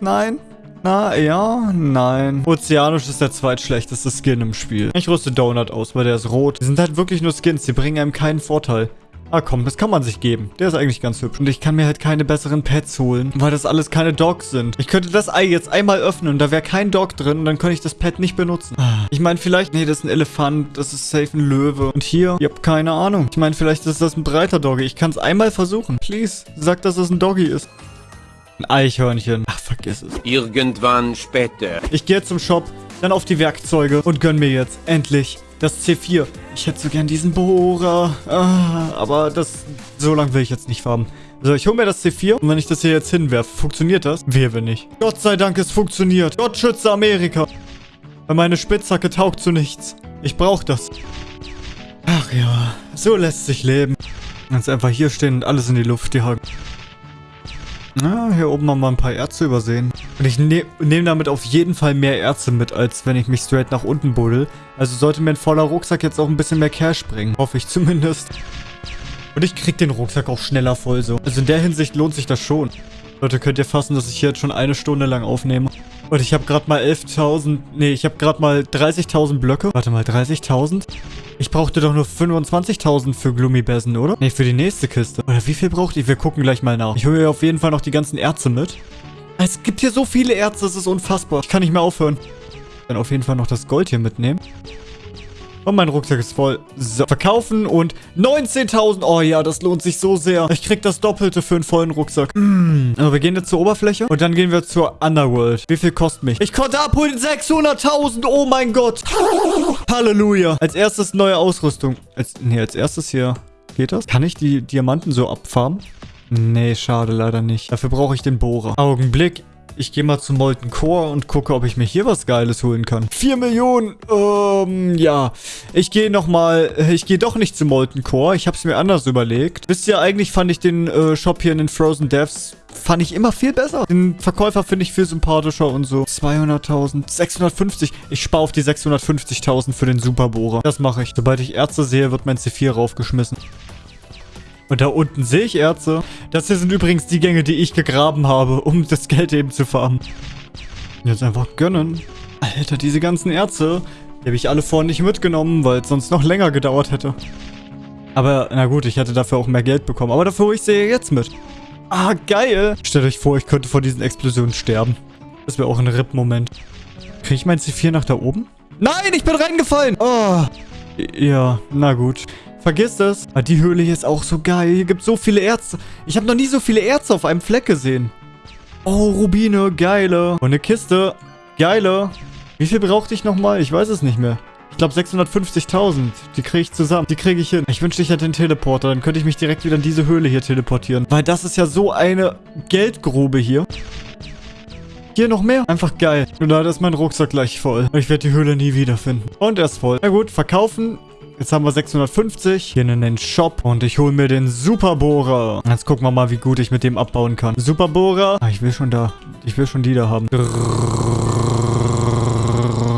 Nein. Na, ja, nein. Ozeanisch ist der zweitschlechteste Skin im Spiel. Ich rüste Donut aus, weil der ist rot. Die sind halt wirklich nur Skins, die bringen einem keinen Vorteil. Ah komm, das kann man sich geben. Der ist eigentlich ganz hübsch. Und ich kann mir halt keine besseren Pets holen, weil das alles keine Dogs sind. Ich könnte das Ei jetzt einmal öffnen und da wäre kein Dog drin und dann könnte ich das Pet nicht benutzen. Ich meine, vielleicht, nee, das ist ein Elefant, das ist safe ein Löwe. Und hier, ihr habt keine Ahnung. Ich meine, vielleicht ist das ein breiter Doggy. Ich kann es einmal versuchen. Please, sag, dass das ein Doggy ist. Ein Eichhörnchen. Ach, vergiss es. Irgendwann später. Ich gehe zum Shop, dann auf die Werkzeuge und gönn mir jetzt endlich das C4. Ich hätte so gern diesen Bohrer. Ah, aber das... So lange will ich jetzt nicht farben. So, ich hole mir das C4 und wenn ich das hier jetzt hinwerfe, funktioniert das? Wehe, wenn nicht. Gott sei Dank, es funktioniert. Gott schütze Amerika. Weil meine Spitzhacke taugt zu nichts. Ich brauche das. Ach ja, so lässt sich leben. Jetzt einfach hier stehen und alles in die Luft jagen. Na, hier oben haben wir ein paar Ärzte übersehen. Und ich ne nehme damit auf jeden Fall mehr Ärzte mit, als wenn ich mich straight nach unten buddel. Also sollte mir ein voller Rucksack jetzt auch ein bisschen mehr Cash bringen. Hoffe ich zumindest. Und ich krieg den Rucksack auch schneller voll so. Also in der Hinsicht lohnt sich das schon. Leute, könnt ihr fassen, dass ich hier jetzt schon eine Stunde lang aufnehme? Und ich habe gerade mal 11.000... Nee, ich habe gerade mal 30.000 Blöcke. Warte mal, 30.000? Ich brauchte doch nur 25.000 für Gloomy-Bessen, oder? Nee, für die nächste Kiste. Oder wie viel braucht ihr? Wir gucken gleich mal nach. Ich hole auf jeden Fall noch die ganzen Ärzte mit. Es gibt hier so viele Ärzte, das ist unfassbar. Ich kann nicht mehr aufhören. Dann auf jeden Fall noch das Gold hier mitnehmen. Und mein Rucksack ist voll. So, verkaufen und 19.000. Oh ja, das lohnt sich so sehr. Ich krieg das Doppelte für einen vollen Rucksack. Mm. Aber wir gehen jetzt zur Oberfläche und dann gehen wir zur Underworld. Wie viel kostet mich? Ich konnte abholen 600.000. Oh mein Gott. Halleluja. Als erstes neue Ausrüstung. Als, nee, als erstes hier. Geht das? Kann ich die Diamanten so abfarmen? Nee, schade, leider nicht. Dafür brauche ich den Bohrer. Augenblick. Ich gehe mal zu Molten Core und gucke, ob ich mir hier was Geiles holen kann. 4 Millionen, ähm, ja. Ich gehe nochmal, ich gehe doch nicht zu Molten Core. Ich habe es mir anders überlegt. Wisst ihr, eigentlich fand ich den äh, Shop hier in den Frozen Devs fand ich immer viel besser. Den Verkäufer finde ich viel sympathischer und so. 200.000, 650. Ich spare auf die 650.000 für den Superbohrer. Das mache ich. Sobald ich Ärzte sehe, wird mein C4 raufgeschmissen. Und da unten sehe ich Erze. Das hier sind übrigens die Gänge, die ich gegraben habe, um das Geld eben zu farmen. Jetzt einfach gönnen. Alter, diese ganzen Erze, die habe ich alle vorhin nicht mitgenommen, weil es sonst noch länger gedauert hätte. Aber, na gut, ich hätte dafür auch mehr Geld bekommen. Aber dafür hole ich sie jetzt mit. Ah, geil. Stellt euch vor, ich könnte vor diesen Explosionen sterben. Das wäre auch ein RIP-Moment. Kriege ich mein C4 nach da oben? Nein, ich bin reingefallen. Oh. Ja, na gut. Vergiss es. Aber die Höhle hier ist auch so geil. Hier gibt es so viele Erze. Ich habe noch nie so viele Erze auf einem Fleck gesehen. Oh, Rubine, geile. Und eine Kiste, geile. Wie viel brauchte ich nochmal? Ich weiß es nicht mehr. Ich glaube 650.000. Die kriege ich zusammen. Die kriege ich hin. Ich wünschte, ich hätte den Teleporter. Dann könnte ich mich direkt wieder in diese Höhle hier teleportieren. Weil das ist ja so eine Geldgrube hier. Hier noch mehr. Einfach geil. Und leider ist mein Rucksack gleich voll. Ich werde die Höhle nie wiederfinden. Und er ist voll. Na gut, verkaufen. Jetzt haben wir 650. Hier in den Shop. Und ich hole mir den Superbohrer. Jetzt gucken wir mal, wie gut ich mit dem abbauen kann. Superbohrer. Ah, ich will schon da. Ich will schon die da haben.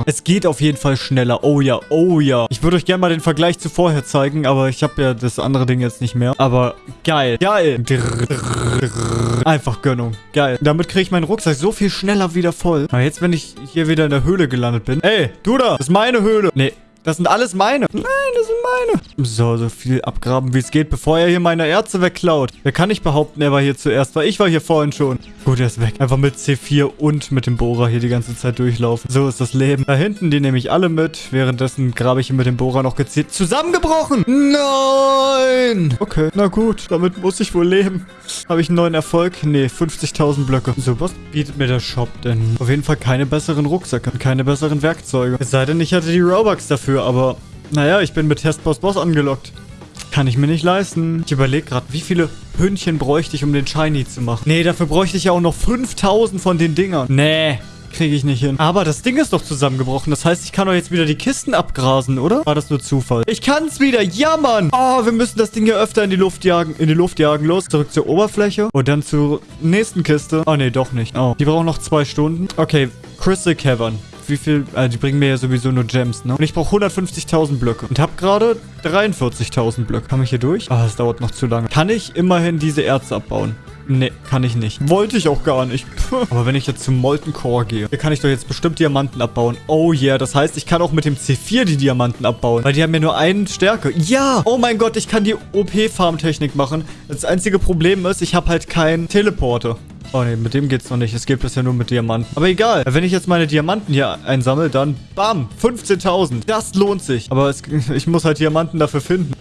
Es geht auf jeden Fall schneller. Oh ja, oh ja. Ich würde euch gerne mal den Vergleich zu vorher zeigen, aber ich habe ja das andere Ding jetzt nicht mehr. Aber geil. Geil. Einfach Gönnung. Geil. Damit kriege ich meinen Rucksack so viel schneller wieder voll. Aber jetzt, wenn ich hier wieder in der Höhle gelandet bin. Ey, du da. Das ist meine Höhle. Nee, das sind alles meine. Nein, das sind meine. So, so viel abgraben, wie es geht, bevor er hier meine Erze wegklaut. Wer kann nicht behaupten, er war hier zuerst, weil ich war hier vorhin schon. Gut, er ist weg. Einfach mit C4 und mit dem Bohrer hier die ganze Zeit durchlaufen. So ist das Leben. Da hinten, die nehme ich alle mit. Währenddessen grabe ich hier mit dem Bohrer noch gezielt. Zusammengebrochen! Nein! Okay, na gut. Damit muss ich wohl leben. Habe ich einen neuen Erfolg? Nee, 50.000 Blöcke. So, was bietet mir der Shop denn? Auf jeden Fall keine besseren Rucksäcke und keine besseren Werkzeuge. Es sei denn, ich hatte die Robux dafür, aber... Naja, ich bin mit Testboss Boss angelockt. Kann ich mir nicht leisten. Ich überlege gerade, wie viele Hündchen bräuchte ich, um den Shiny zu machen. Nee, dafür bräuchte ich ja auch noch 5000 von den Dingern. Nee. Kriege ich nicht hin. Aber das Ding ist doch zusammengebrochen. Das heißt, ich kann doch jetzt wieder die Kisten abgrasen, oder? War das nur Zufall? Ich kann es wieder. Ja, Mann. Oh, wir müssen das Ding hier öfter in die Luft jagen. In die Luft jagen. Los, zurück zur Oberfläche. Und dann zur nächsten Kiste. Oh, nee, doch nicht. Oh, die brauchen noch zwei Stunden. Okay, Crystal Cavern wie viel... Also die bringen mir ja sowieso nur Gems, ne? Und ich brauche 150.000 Blöcke. Und habe gerade 43.000 Blöcke. Komme ich hier durch? Ah, das dauert noch zu lange. Kann ich immerhin diese Erze abbauen? Nee, kann ich nicht. Wollte ich auch gar nicht. Aber wenn ich jetzt zum Molten Core gehe, hier kann ich doch jetzt bestimmt Diamanten abbauen. Oh yeah, das heißt, ich kann auch mit dem C4 die Diamanten abbauen. Weil die haben ja nur eine Stärke. Ja! Oh mein Gott, ich kann die OP-Farm-Technik machen. Das einzige Problem ist, ich habe halt keinen Teleporter. Oh ne, mit dem geht's noch nicht. Es geht bisher nur mit Diamanten. Aber egal. Wenn ich jetzt meine Diamanten hier einsammle, dann bam, 15.000. Das lohnt sich. Aber es, ich muss halt Diamanten dafür finden.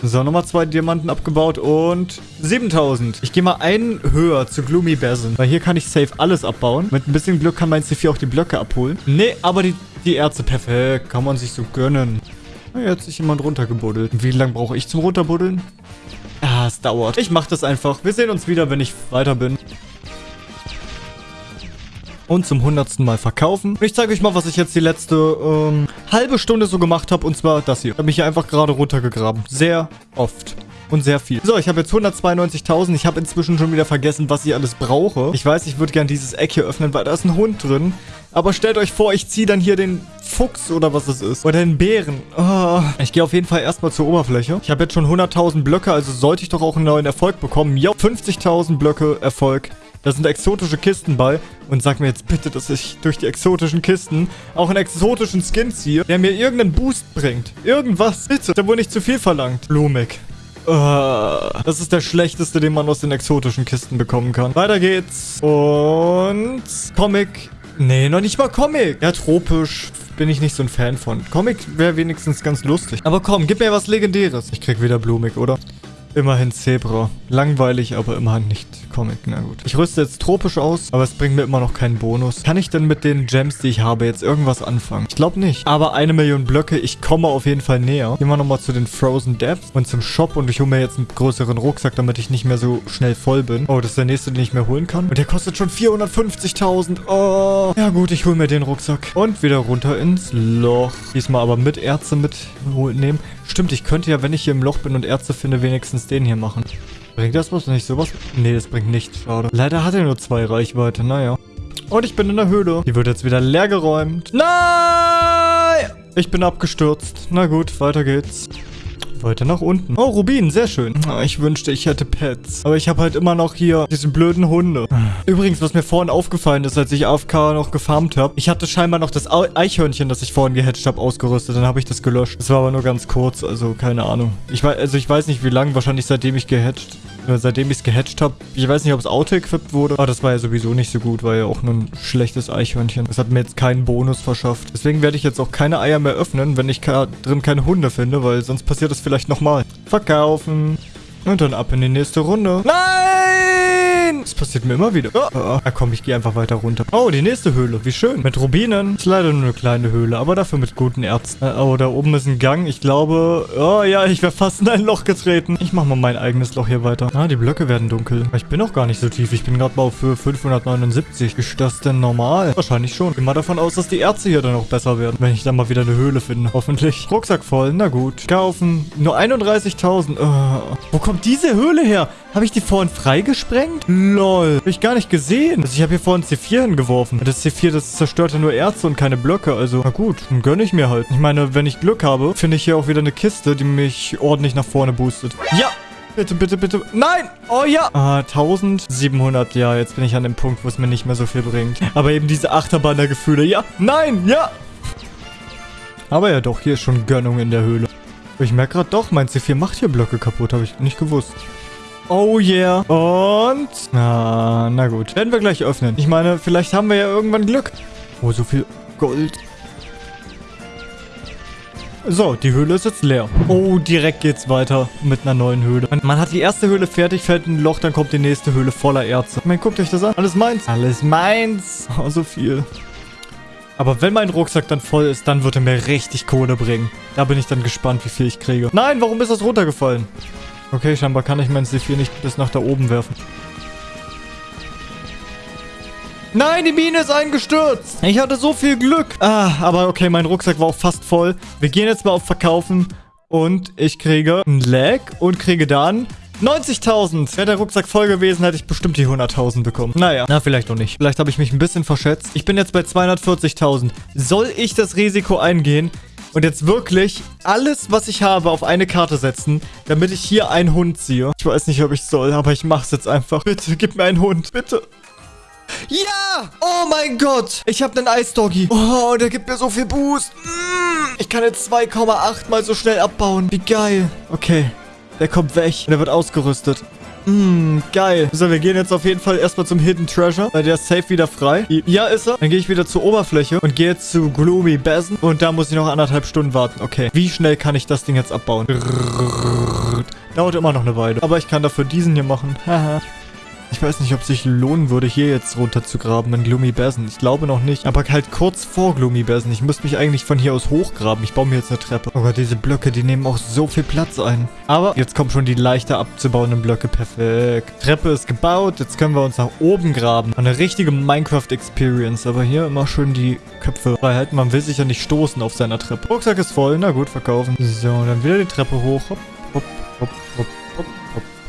So, nochmal zwei Diamanten abgebaut und 7000. Ich gehe mal einen höher zu Gloomy Basin. Weil hier kann ich safe alles abbauen. Mit ein bisschen Glück kann mein C4 auch die Blöcke abholen. Nee, aber die, die Erze, perfekt. Kann man sich so gönnen. Na, jetzt hat sich jemand runtergebuddelt. Wie lange brauche ich zum Runterbuddeln? Ah, es dauert. Ich mache das einfach. Wir sehen uns wieder, wenn ich weiter bin und zum hundertsten Mal verkaufen. Und ich zeige euch mal, was ich jetzt die letzte ähm, halbe Stunde so gemacht habe. Und zwar das hier. Ich habe mich hier einfach gerade runtergegraben. Sehr oft. Und sehr viel. So, ich habe jetzt 192.000. Ich habe inzwischen schon wieder vergessen, was ich alles brauche. Ich weiß, ich würde gerne dieses Eck hier öffnen, weil da ist ein Hund drin. Aber stellt euch vor, ich ziehe dann hier den Fuchs oder was es ist. Oder den Bären. Oh. Ich gehe auf jeden Fall erstmal zur Oberfläche. Ich habe jetzt schon 100.000 Blöcke, also sollte ich doch auch einen neuen Erfolg bekommen. Jo, 50.000 Blöcke Erfolg. Da sind exotische Kisten bei. Und sag mir jetzt bitte, dass ich durch die exotischen Kisten auch einen exotischen Skin ziehe, der mir irgendeinen Boost bringt. Irgendwas. Bitte. Da wurde nicht zu viel verlangt. Blumig. Uh, das ist der schlechteste, den man aus den exotischen Kisten bekommen kann. Weiter geht's. Und... Comic. Nee, noch nicht mal Comic. Ja, tropisch bin ich nicht so ein Fan von. Comic wäre wenigstens ganz lustig. Aber komm, gib mir was Legendäres. Ich krieg wieder Blumig, oder? Immerhin Zebra. Langweilig, aber immerhin nicht Comic. Na gut. Ich rüste jetzt tropisch aus, aber es bringt mir immer noch keinen Bonus. Kann ich denn mit den Gems, die ich habe, jetzt irgendwas anfangen? Ich glaube nicht. Aber eine Million Blöcke, ich komme auf jeden Fall näher. Gehen wir nochmal zu den Frozen Depths und zum Shop und ich hole mir jetzt einen größeren Rucksack, damit ich nicht mehr so schnell voll bin. Oh, das ist der nächste, den ich mehr holen kann. Und der kostet schon 450.000. Oh. Ja gut, ich hole mir den Rucksack. Und wieder runter ins Loch. Diesmal aber mit Ärzte mitnehmen. Stimmt, ich könnte ja, wenn ich hier im Loch bin und Ärzte finde, wenigstens den hier machen. Bringt das was? Nicht sowas? Nee, das bringt nichts. Schade. Leider hat er nur zwei Reichweite. Naja. Und ich bin in der Höhle. Die wird jetzt wieder leer geräumt. Nein! Ich bin abgestürzt. Na gut, weiter geht's. Weiter nach unten. Oh, Rubin, sehr schön. Ah, Ich wünschte, ich hätte Pets. Aber ich habe halt immer noch hier diese blöden Hunde. Übrigens, was mir vorhin aufgefallen ist, als ich AFK noch gefarmt habe, ich hatte scheinbar noch das Eichhörnchen, das ich vorhin gehatcht habe, ausgerüstet. Dann habe ich das gelöscht. Das war aber nur ganz kurz, also keine Ahnung. Ich weiß, also ich weiß nicht, wie lange, wahrscheinlich seitdem ich gehatcht seitdem ich es gehatcht habe. Ich weiß nicht, ob es auto-equipped wurde. Aber das war ja sowieso nicht so gut, war ja auch nur ein schlechtes Eichhörnchen. Das hat mir jetzt keinen Bonus verschafft. Deswegen werde ich jetzt auch keine Eier mehr öffnen, wenn ich drin keine Hunde finde, weil sonst passiert das vielleicht nochmal. Verkaufen. Und dann ab in die nächste Runde. Nein! Das passiert mir immer wieder. Oh, oh, ja, komm, ich gehe einfach weiter runter. Oh, die nächste Höhle. Wie schön. Mit Rubinen. Ist leider nur eine kleine Höhle, aber dafür mit guten Ärzten. Äh, Oh, da oben ist ein Gang. Ich glaube... Oh ja, ich wäre fast in ein Loch getreten. Ich mache mal mein eigenes Loch hier weiter. Ah, die Blöcke werden dunkel. Ich bin auch gar nicht so tief. Ich bin gerade mal auf Höhe 579. Ist das denn normal? Wahrscheinlich schon. Ich gehe mal davon aus, dass die Ärzte hier dann auch besser werden, wenn ich dann mal wieder eine Höhle finde. Hoffentlich. Rucksack voll. Na gut. Kaufen. Nur 31.000. Oh. Wo kommt diese Höhle her? Habe ich die vorhin freigesprengt? Lol. Hab ich gar nicht gesehen. Also ich habe hier vorhin C4 hingeworfen. Das C4, das zerstört ja nur Ärzte und keine Blöcke. Also, na gut. Dann gönne ich mir halt. Ich meine, wenn ich Glück habe, finde ich hier auch wieder eine Kiste, die mich ordentlich nach vorne boostet. Ja! Bitte, bitte, bitte. Nein! Oh ja! Ah, 1700. Ja, jetzt bin ich an dem Punkt, wo es mir nicht mehr so viel bringt. Aber eben diese Achterbahn der Gefühle. Ja! Nein! Ja! Aber ja doch, hier ist schon Gönnung in der Höhle. Ich merke gerade doch, mein C4 macht hier Blöcke kaputt. Habe ich nicht gewusst. Oh yeah. Und... Na, na gut. Werden wir gleich öffnen. Ich meine, vielleicht haben wir ja irgendwann Glück. Oh, so viel Gold. So, die Höhle ist jetzt leer. Oh, direkt geht's weiter mit einer neuen Höhle. Man, man hat die erste Höhle fertig, fällt ein Loch, dann kommt die nächste Höhle voller Erze. Meine, guckt euch das an. Alles meins. Alles meins. Oh, so viel. Aber wenn mein Rucksack dann voll ist, dann wird er mir richtig Kohle bringen. Da bin ich dann gespannt, wie viel ich kriege. Nein, warum ist das runtergefallen? Okay, scheinbar kann ich mein C4 nicht bis nach da oben werfen. Nein, die Mine ist eingestürzt. Ich hatte so viel Glück. Ah, aber okay, mein Rucksack war auch fast voll. Wir gehen jetzt mal auf Verkaufen. Und ich kriege ein Lag und kriege dann 90.000. Wäre der Rucksack voll gewesen, hätte ich bestimmt die 100.000 bekommen. Naja, na vielleicht auch nicht. Vielleicht habe ich mich ein bisschen verschätzt. Ich bin jetzt bei 240.000. Soll ich das Risiko eingehen und jetzt wirklich alles, was ich habe, auf eine Karte setzen, damit ich hier einen Hund ziehe? Ich weiß nicht, ob ich soll, aber ich mach's jetzt einfach. Bitte, gib mir einen Hund. Bitte. Ja! Oh mein Gott! Ich habe einen Eisdoggy. Oh, der gibt mir so viel Boost. Mm, ich kann jetzt 2,8 mal so schnell abbauen. Wie geil. Okay. Der kommt weg. Und der wird ausgerüstet. Mm, geil. So, wir gehen jetzt auf jeden Fall erstmal zum Hidden Treasure, weil der ist safe wieder frei. Ja, ist er. Dann gehe ich wieder zur Oberfläche und gehe jetzt zu Gloomy Basin. Und da muss ich noch anderthalb Stunden warten. Okay. Wie schnell kann ich das Ding jetzt abbauen? Dauert immer noch eine Weile. Aber ich kann dafür diesen hier machen. Haha. Ich weiß nicht, ob es sich lohnen würde, hier jetzt runter zu graben in Gloomy Basin. Ich glaube noch nicht. Aber halt kurz vor Gloomy Basin. Ich müsste mich eigentlich von hier aus hochgraben. Ich baue mir jetzt eine Treppe. Oh Gott, diese Blöcke, die nehmen auch so viel Platz ein. Aber jetzt kommen schon die leichter abzubauenden Blöcke. Perfekt. Treppe ist gebaut. Jetzt können wir uns nach oben graben. Eine richtige Minecraft-Experience. Aber hier immer schön die Köpfe frei halten. Man will sich ja nicht stoßen auf seiner Treppe. Rucksack ist voll. Na gut, verkaufen. So, dann wieder die Treppe hoch. Hopp, hopp, hopp, hopp,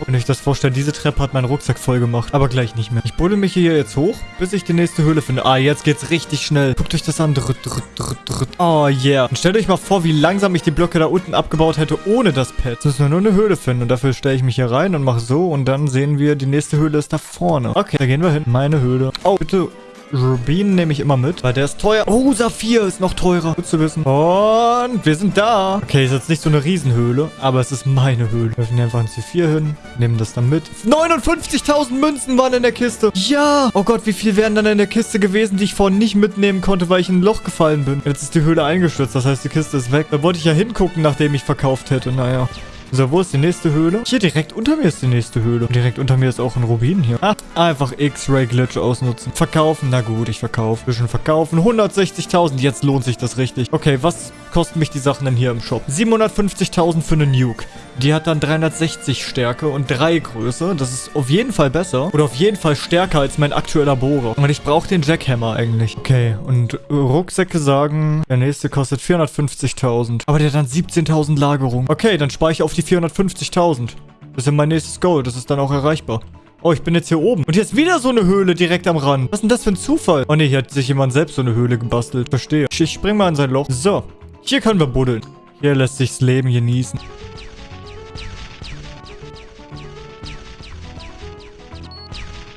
ihr euch das vorstellt, diese Treppe hat meinen Rucksack voll gemacht. Aber gleich nicht mehr. Ich buddel mich hier jetzt hoch, bis ich die nächste Höhle finde. Ah, jetzt geht's richtig schnell. Guckt euch das an. Drüt, drüt, drüt. Oh, yeah. Und stellt euch mal vor, wie langsam ich die Blöcke da unten abgebaut hätte, ohne das Pad. Jetzt müssen wir nur eine Höhle finden. Und dafür stelle ich mich hier rein und mache so. Und dann sehen wir, die nächste Höhle ist da vorne. Okay, da gehen wir hin. Meine Höhle. Oh, bitte Rubin nehme ich immer mit, weil der ist teuer. Oh, Saphir ist noch teurer. Gut zu wissen. Und wir sind da. Okay, ist jetzt nicht so eine Riesenhöhle, aber es ist meine Höhle. Wir hier einfach ein C4 hin, nehmen das dann mit. 59.000 Münzen waren in der Kiste. Ja. Oh Gott, wie viel wären dann in der Kiste gewesen, die ich vorhin nicht mitnehmen konnte, weil ich in ein Loch gefallen bin. Jetzt ist die Höhle eingestürzt, das heißt, die Kiste ist weg. Da wollte ich ja hingucken, nachdem ich verkauft hätte. Naja. So, wo ist die nächste Höhle? Hier, direkt unter mir ist die nächste Höhle. Und direkt unter mir ist auch ein Rubin hier. Ah, einfach X-Ray-Glitch ausnutzen. Verkaufen, na gut, ich verkaufe. Bisschen verkaufen. 160.000, jetzt lohnt sich das richtig. Okay, was kosten mich die Sachen denn hier im Shop? 750.000 für eine Nuke. Die hat dann 360 Stärke und 3 Größe. Das ist auf jeden Fall besser. Oder auf jeden Fall stärker als mein aktueller Bohrer. Und ich brauche den Jackhammer eigentlich. Okay, und Rucksäcke sagen, der nächste kostet 450.000. Aber der hat dann 17.000 Lagerung. Okay, dann spare ich auf die 450.000. Das ist mein nächstes Goal. Das ist dann auch erreichbar. Oh, ich bin jetzt hier oben. Und hier ist wieder so eine Höhle direkt am Rand. Was ist denn das für ein Zufall? Oh ne, hier hat sich jemand selbst so eine Höhle gebastelt. Verstehe. Ich spring mal in sein Loch. So. Hier können wir buddeln. Hier lässt sich das Leben genießen.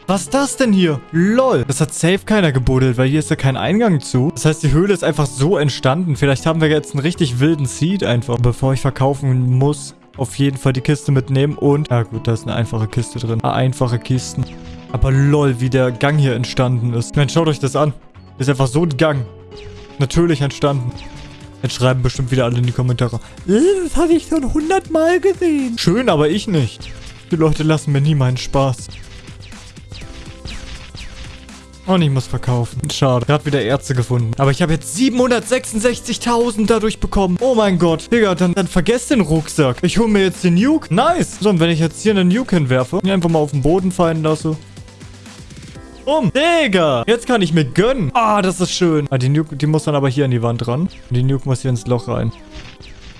Was ist das denn hier? Lol. Das hat safe keiner gebuddelt, weil hier ist ja kein Eingang zu. Das heißt, die Höhle ist einfach so entstanden. Vielleicht haben wir jetzt einen richtig wilden Seed einfach. Bevor ich verkaufen muss, auf jeden Fall die Kiste mitnehmen. Und, ja gut, da ist eine einfache Kiste drin. Ah, einfache Kisten. Aber lol, wie der Gang hier entstanden ist. Ich meine, schaut euch das an. Ist einfach so ein Gang. Natürlich entstanden. Jetzt schreiben bestimmt wieder alle in die Kommentare. "Äh, Das hatte ich schon hundertmal gesehen. Schön, aber ich nicht. Die Leute lassen mir nie meinen Spaß. Und ich muss verkaufen. Schade. Gerade wieder Ärzte gefunden. Aber ich habe jetzt 766.000 dadurch bekommen. Oh mein Gott. Digga, dann, dann vergesst den Rucksack. Ich hole mir jetzt den Nuke. Nice. So, und wenn ich jetzt hier einen Nuke hinwerfe, ihn einfach mal auf den Boden fallen lasse. Um. Digga. Jetzt kann ich mir gönnen. Ah, das ist schön. Ah, die Nuke, die muss dann aber hier an die Wand ran. Und die Nuke muss hier ins Loch rein.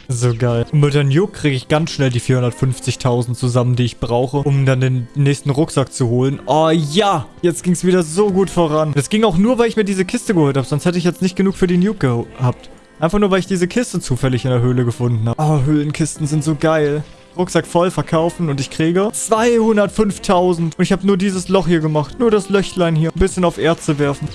So geil. Und mit der Nuke kriege ich ganz schnell die 450.000 zusammen, die ich brauche, um dann den nächsten Rucksack zu holen. Oh ja, jetzt ging es wieder so gut voran. Das ging auch nur, weil ich mir diese Kiste geholt habe, sonst hätte ich jetzt nicht genug für die Nuke gehabt. Einfach nur, weil ich diese Kiste zufällig in der Höhle gefunden habe. Oh, Höhlenkisten sind so geil. Rucksack voll verkaufen und ich kriege 205.000. Und ich habe nur dieses Loch hier gemacht. Nur das Löchlein hier. Ein bisschen auf Erze werfen.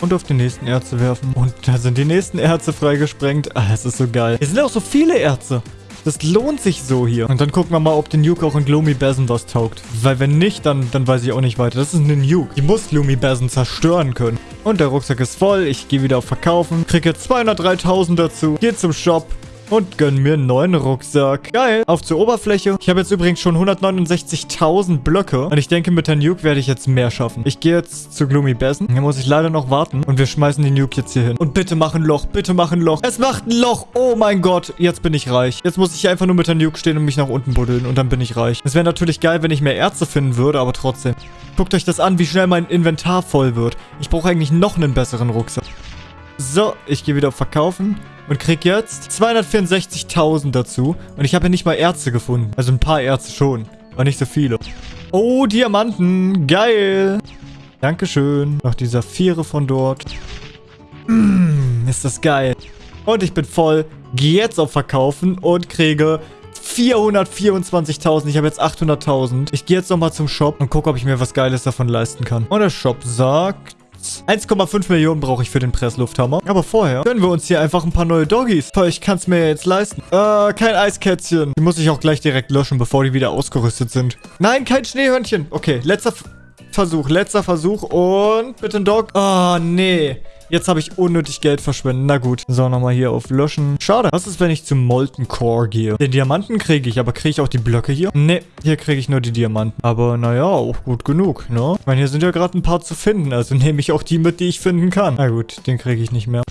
Und auf die nächsten Erze werfen. Und da sind die nächsten Erze freigesprengt. Ah, das ist so geil. Hier sind auch so viele Erze. Das lohnt sich so hier. Und dann gucken wir mal, ob die Nuke auch in Gloomy Basin was taugt. Weil wenn nicht, dann, dann weiß ich auch nicht weiter. Das ist eine Nuke. Die muss Gloomy Basin zerstören können. Und der Rucksack ist voll. Ich gehe wieder auf Verkaufen. Kriege jetzt 203.000 dazu. Gehe zum Shop. Und gönn mir einen neuen Rucksack. Geil. Auf zur Oberfläche. Ich habe jetzt übrigens schon 169.000 Blöcke. Und ich denke, mit der Nuke werde ich jetzt mehr schaffen. Ich gehe jetzt zu Gloomy Basin. Hier muss ich leider noch warten. Und wir schmeißen die Nuke jetzt hier hin. Und bitte mach ein Loch. Bitte mach ein Loch. Es macht ein Loch. Oh mein Gott. Jetzt bin ich reich. Jetzt muss ich einfach nur mit der Nuke stehen und mich nach unten buddeln. Und dann bin ich reich. Es wäre natürlich geil, wenn ich mehr Ärzte finden würde. Aber trotzdem. Guckt euch das an, wie schnell mein Inventar voll wird. Ich brauche eigentlich noch einen besseren Rucksack. So, ich gehe wieder auf Verkaufen und krieg jetzt 264.000 dazu. Und ich habe ja nicht mal Ärzte gefunden. Also ein paar Ärzte schon, aber nicht so viele. Oh, Diamanten. Geil. Dankeschön. Noch die Saphire von dort. Mm, ist das geil. Und ich bin voll. Gehe jetzt auf Verkaufen und kriege 424.000. Ich habe jetzt 800.000. Ich gehe jetzt nochmal zum Shop und gucke, ob ich mir was Geiles davon leisten kann. Und der Shop sagt... 1,5 Millionen brauche ich für den Presslufthammer. Aber vorher gönnen wir uns hier einfach ein paar neue Doggies. Ich kann es mir jetzt leisten. Äh, kein Eiskätzchen. Die muss ich auch gleich direkt löschen, bevor die wieder ausgerüstet sind. Nein, kein Schneehörnchen. Okay, letzter F Versuch. Letzter Versuch. Und bitte ein Dog. Oh, nee. Jetzt habe ich unnötig Geld verschwendet. Na gut. So, nochmal hier auf Löschen. Schade. Was ist, wenn ich zum Molten Core gehe? Den Diamanten kriege ich, aber kriege ich auch die Blöcke hier? Nee, hier kriege ich nur die Diamanten. Aber naja, auch gut genug, ne? Ich meine, hier sind ja gerade ein paar zu finden. Also nehme ich auch die mit, die ich finden kann. Na gut, den kriege ich nicht mehr.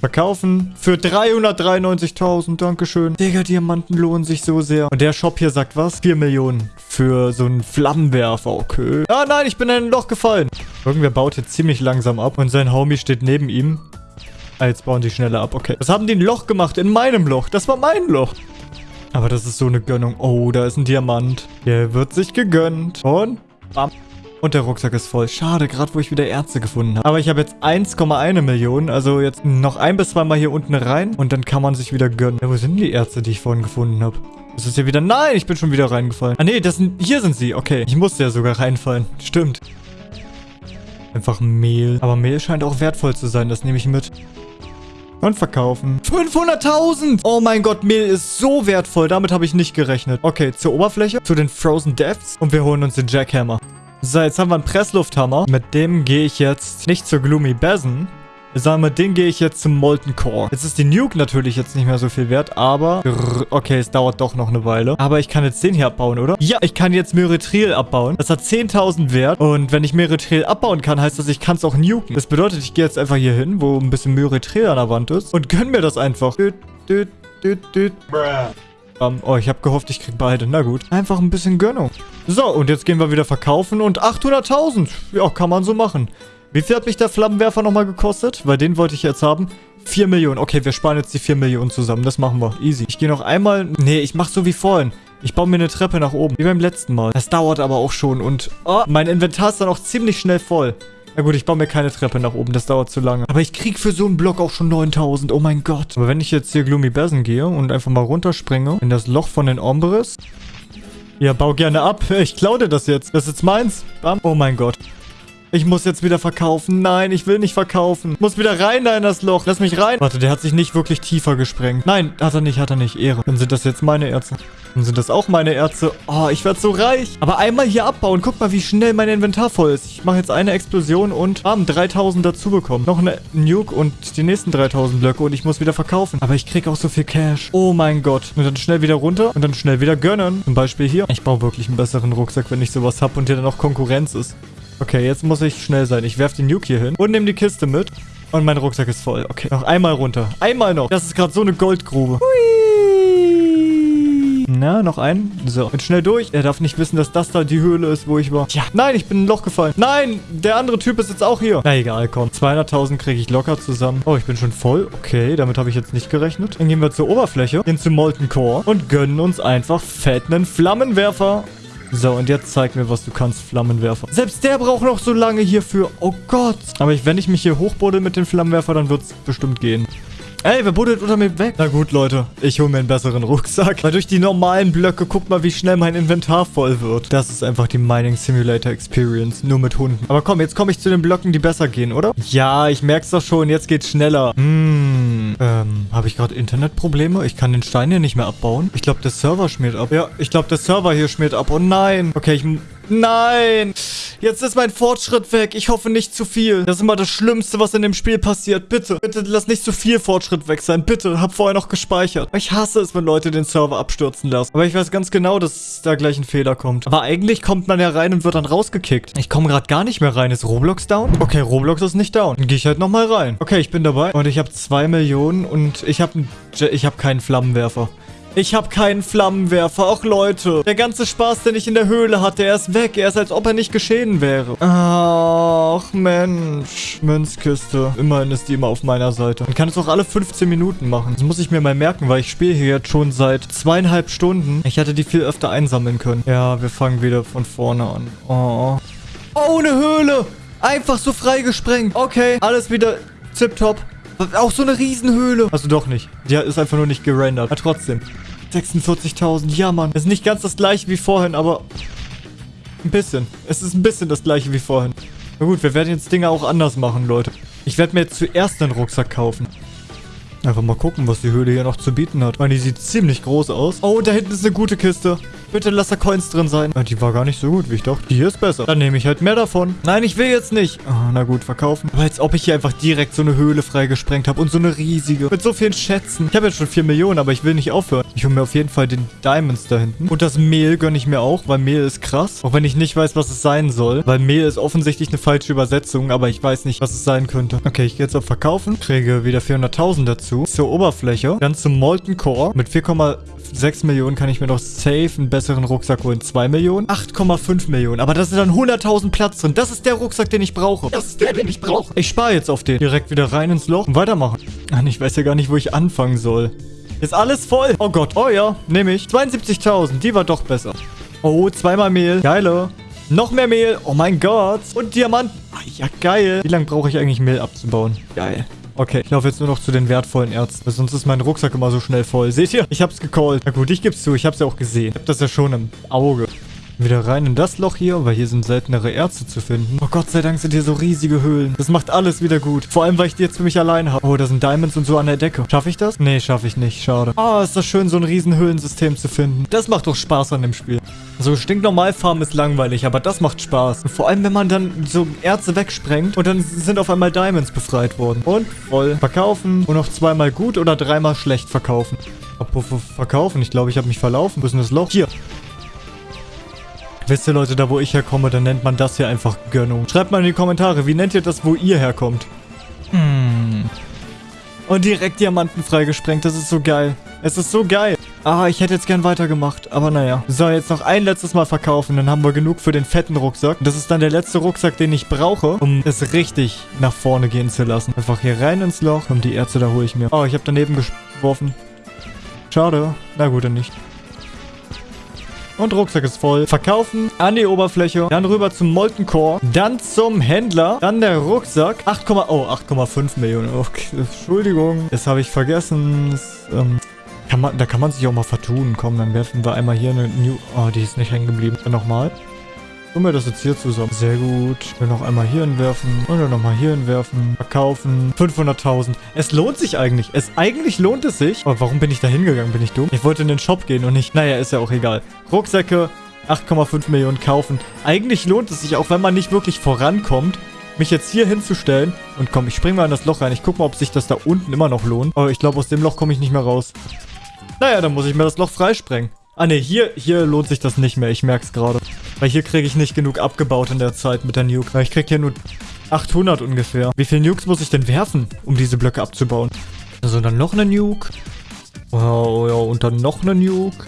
Verkaufen für 393.000. Dankeschön. Digga, Diamanten lohnen sich so sehr. Und der Shop hier sagt was? 4 Millionen für so einen Flammenwerfer. Okay. Ah, nein, ich bin in ein Loch gefallen. Irgendwer baut jetzt ziemlich langsam ab und sein Homie steht neben ihm. Ah, jetzt bauen die schneller ab. Okay. Was haben die ein Loch gemacht? In meinem Loch. Das war mein Loch. Aber das ist so eine Gönnung. Oh, da ist ein Diamant. Der wird sich gegönnt. Und bam. Und der Rucksack ist voll. Schade, gerade wo ich wieder Ärzte gefunden habe. Aber ich habe jetzt 1,1 Millionen. Also jetzt noch ein bis zweimal hier unten rein. Und dann kann man sich wieder gönnen. Ja, wo sind die Ärzte, die ich vorhin gefunden habe? Das ist hier wieder... Nein, ich bin schon wieder reingefallen. Ah, nee, das sind... Hier sind sie. Okay. Ich musste ja sogar reinfallen. Stimmt. Einfach Mehl. Aber Mehl scheint auch wertvoll zu sein. Das nehme ich mit. Und verkaufen. 500.000! Oh mein Gott, Mehl ist so wertvoll. Damit habe ich nicht gerechnet. Okay, zur Oberfläche. Zu den Frozen Depths. Und wir holen uns den Jackhammer. So, jetzt haben wir einen Presslufthammer. Mit dem gehe ich jetzt nicht zur Gloomy Basin, sondern mit dem gehe ich jetzt zum Molten Core. Jetzt ist die Nuke natürlich jetzt nicht mehr so viel wert, aber... Okay, es dauert doch noch eine Weile. Aber ich kann jetzt den hier abbauen, oder? Ja, ich kann jetzt Myritril abbauen. Das hat 10.000 Wert. Und wenn ich Myritril abbauen kann, heißt das, ich kann es auch nuken. Das bedeutet, ich gehe jetzt einfach hier hin, wo ein bisschen Myritril an der Wand ist. Und gönn mir das einfach. Um, oh, ich habe gehofft, ich krieg beide. Na gut. Einfach ein bisschen Gönnung. So, und jetzt gehen wir wieder verkaufen und 800.000. Ja, kann man so machen. Wie viel hat mich der Flammenwerfer nochmal gekostet? Weil den wollte ich jetzt haben. 4 Millionen. Okay, wir sparen jetzt die 4 Millionen zusammen. Das machen wir. Easy. Ich gehe noch einmal... Nee, ich mache so wie vorhin. Ich baue mir eine Treppe nach oben. Wie beim letzten Mal. Das dauert aber auch schon. Und oh, mein Inventar ist dann auch ziemlich schnell voll. Na gut, ich baue mir keine Treppe nach oben, das dauert zu lange. Aber ich krieg für so einen Block auch schon 9000, oh mein Gott. Aber wenn ich jetzt hier Gloomy Basin gehe und einfach mal runterspringe in das Loch von den Ombres, Ja, bau gerne ab. Ich klaue dir das jetzt. Das ist jetzt meins. Bam. Oh mein Gott. Ich muss jetzt wieder verkaufen. Nein, ich will nicht verkaufen. Muss wieder rein da in das Loch. Lass mich rein. Warte, der hat sich nicht wirklich tiefer gesprengt. Nein, hat er nicht, hat er nicht. Ehre. Dann sind das jetzt meine Erze. Dann sind das auch meine Erze. Oh, ich werde so reich. Aber einmal hier abbauen. Guck mal, wie schnell mein Inventar voll ist. Ich mache jetzt eine Explosion und haben 3000 dazu bekommen. Noch eine Nuke und die nächsten 3000 Blöcke und ich muss wieder verkaufen. Aber ich kriege auch so viel Cash. Oh mein Gott. Und dann schnell wieder runter und dann schnell wieder gönnen. Zum Beispiel hier. Ich brauche wirklich einen besseren Rucksack, wenn ich sowas habe und hier dann auch Konkurrenz ist. Okay, jetzt muss ich schnell sein. Ich werfe den Nuke hier hin und nehme die Kiste mit. Und mein Rucksack ist voll. Okay, noch einmal runter. Einmal noch. Das ist gerade so eine Goldgrube. Hui. Na, noch ein. So, und schnell durch. Er darf nicht wissen, dass das da die Höhle ist, wo ich war. Ja, nein, ich bin in ein Loch gefallen. Nein, der andere Typ ist jetzt auch hier. Na egal, komm. 200.000 kriege ich locker zusammen. Oh, ich bin schon voll. Okay, damit habe ich jetzt nicht gerechnet. Dann gehen wir zur Oberfläche, gehen zum Molten Core und gönnen uns einfach fett einen Flammenwerfer. So, und jetzt zeig mir, was du kannst, Flammenwerfer. Selbst der braucht noch so lange hierfür. Oh Gott. Aber ich, wenn ich mich hier hochbuddel mit dem Flammenwerfer, dann wird es bestimmt gehen. Ey, wer buddelt unter mir weg? Na gut, Leute. Ich hole mir einen besseren Rucksack. Weil durch die normalen Blöcke, guck mal, wie schnell mein Inventar voll wird. Das ist einfach die Mining Simulator Experience. Nur mit Hunden. Aber komm, jetzt komme ich zu den Blöcken, die besser gehen, oder? Ja, ich merk's doch schon. Jetzt geht's schneller. Hm. Ähm, habe ich gerade Internetprobleme? Ich kann den Stein hier nicht mehr abbauen. Ich glaube, der Server schmiert ab. Ja, ich glaube, der Server hier schmiert ab. Oh nein. Okay, ich... Nein! Jetzt ist mein Fortschritt weg. Ich hoffe nicht zu viel. Das ist immer das Schlimmste, was in dem Spiel passiert. Bitte, bitte lass nicht zu viel Fortschritt weg sein. Bitte, hab vorher noch gespeichert. Ich hasse es, wenn Leute den Server abstürzen lassen. Aber ich weiß ganz genau, dass da gleich ein Fehler kommt. Aber eigentlich kommt man ja rein und wird dann rausgekickt. Ich komme gerade gar nicht mehr rein. Ist Roblox down? Okay, Roblox ist nicht down. Dann gehe ich halt nochmal rein. Okay, ich bin dabei. Und ich habe zwei Millionen und ich habe ich hab keinen Flammenwerfer. Ich habe keinen Flammenwerfer. Auch Leute. Der ganze Spaß, den ich in der Höhle hatte, er ist weg. Er ist, als ob er nicht geschehen wäre. Ach, Mensch. Münzkiste. Immerhin ist die immer auf meiner Seite. Man kann es auch alle 15 Minuten machen. Das muss ich mir mal merken, weil ich spiele hier jetzt schon seit zweieinhalb Stunden. Ich hätte die viel öfter einsammeln können. Ja, wir fangen wieder von vorne an. Oh. Oh, eine Höhle. Einfach so freigesprengt. Okay, alles wieder tipptopp. Auch so eine Riesenhöhle. Also doch nicht. Die ist einfach nur nicht gerendert. Aber trotzdem. 46.000. Ja, Mann. Ist nicht ganz das gleiche wie vorhin, aber... Ein bisschen. Es ist ein bisschen das gleiche wie vorhin. Na gut, wir werden jetzt Dinge auch anders machen, Leute. Ich werde mir jetzt zuerst einen Rucksack kaufen. Einfach mal gucken, was die Höhle hier noch zu bieten hat. Weil die sieht ziemlich groß aus. Oh, da hinten ist eine gute Kiste. Bitte lass da Coins drin sein. Ja, die war gar nicht so gut, wie ich dachte. Die hier ist besser. Dann nehme ich halt mehr davon. Nein, ich will jetzt nicht. Oh, na gut, verkaufen. Aber als ob ich hier einfach direkt so eine Höhle freigesprengt habe. Und so eine riesige. Mit so vielen Schätzen. Ich habe jetzt schon 4 Millionen, aber ich will nicht aufhören. Ich hole mir auf jeden Fall den Diamonds da hinten. Und das Mehl gönne ich mir auch, weil Mehl ist krass. Auch wenn ich nicht weiß, was es sein soll. Weil Mehl ist offensichtlich eine falsche Übersetzung, aber ich weiß nicht, was es sein könnte. Okay, ich gehe jetzt auf Verkaufen. Kriege wieder 400.000 dazu. Zur Oberfläche. Dann zum Molten Core. Mit 4,6 Millionen kann ich mir noch safe einen besseren Rucksack holen. 2 Millionen. 8,5 Millionen. Aber da sind dann 100.000 Platz drin. Das ist der Rucksack, den ich brauche. Das ist der, den ich brauche. Ich spare jetzt auf den. Direkt wieder rein ins Loch und weitermachen. Mann, ich weiß ja gar nicht, wo ich anfangen soll. Ist alles voll. Oh Gott. Oh ja, nehme ich. 72.000. Die war doch besser. Oh, zweimal Mehl. Geile. Noch mehr Mehl. Oh mein Gott. Und Diamant. Ah, ja, geil. Wie lange brauche ich eigentlich Mehl abzubauen? Geil. Okay, ich laufe jetzt nur noch zu den wertvollen Ärzten. Sonst ist mein Rucksack immer so schnell voll. Seht ihr? Ich hab's gecallt. Na gut, ich geb's zu. Ich hab's ja auch gesehen. Ich hab das ja schon im Auge. Wieder rein in das Loch hier, weil hier sind seltenere Ärzte zu finden. Oh Gott sei Dank sind hier so riesige Höhlen. Das macht alles wieder gut. Vor allem, weil ich die jetzt für mich allein habe. Oh, da sind Diamonds und so an der Decke. Schaffe ich das? Nee, schaffe ich nicht. Schade. Oh, ist das schön, so ein riesen Höhlensystem zu finden. Das macht doch Spaß an dem Spiel. So stinknormal farmen ist langweilig, aber das macht Spaß. Und vor allem, wenn man dann so Ärzte wegsprengt und dann sind auf einmal Diamonds befreit worden. Und voll verkaufen und noch zweimal gut oder dreimal schlecht verkaufen. Verkaufen, ich glaube, ich habe mich verlaufen. Wo ist denn das Loch? Hier. Wisst ihr Leute, da wo ich herkomme, dann nennt man das hier einfach Gönnung. Schreibt mal in die Kommentare, wie nennt ihr das, wo ihr herkommt? Hm. Und direkt Diamanten freigesprengt, das ist so geil. Es ist so geil. Ah, ich hätte jetzt gern weitergemacht, aber naja. So, jetzt noch ein letztes Mal verkaufen, dann haben wir genug für den fetten Rucksack. Das ist dann der letzte Rucksack, den ich brauche, um es richtig nach vorne gehen zu lassen. Einfach hier rein ins Loch. Und die Ärzte, da hole ich mir. Oh, ich habe daneben geworfen. Schade. Na gut, dann nicht. Und Rucksack ist voll. Verkaufen, an die Oberfläche, dann rüber zum Molten Core, dann zum Händler, dann der Rucksack. 8, oh, 8,5 Millionen. Okay, Entschuldigung. Das habe ich vergessen. Das, ähm, Kann man, da kann man sich auch mal vertun. Komm, dann werfen wir einmal hier eine New... Oh, die ist nicht hängen geblieben. Dann nochmal. Tun wir das jetzt hier zusammen. Sehr gut. Dann noch einmal hier hinwerfen. Und dann nochmal hier hinwerfen. Verkaufen. 500.000. Es lohnt sich eigentlich. Es eigentlich lohnt es sich. Aber warum bin ich da hingegangen? Bin ich dumm? Ich wollte in den Shop gehen und nicht... Naja, ist ja auch egal. Rucksäcke. 8,5 Millionen kaufen. Eigentlich lohnt es sich, auch wenn man nicht wirklich vorankommt, mich jetzt hier hinzustellen. Und komm, ich spring mal in das Loch rein. Ich guck mal, ob sich das da unten immer noch lohnt. Aber ich glaube, aus dem Loch komme ich nicht mehr raus. Naja, dann muss ich mir das Loch freisprengen. Ah ne, hier, hier lohnt sich das nicht mehr. Ich merke es gerade. Weil hier kriege ich nicht genug abgebaut in der Zeit mit der Nuke. Weil ich kriege hier nur 800 ungefähr. Wie viele Nukes muss ich denn werfen, um diese Blöcke abzubauen? Also dann noch eine Nuke. Oh, ja, und dann noch eine Nuke.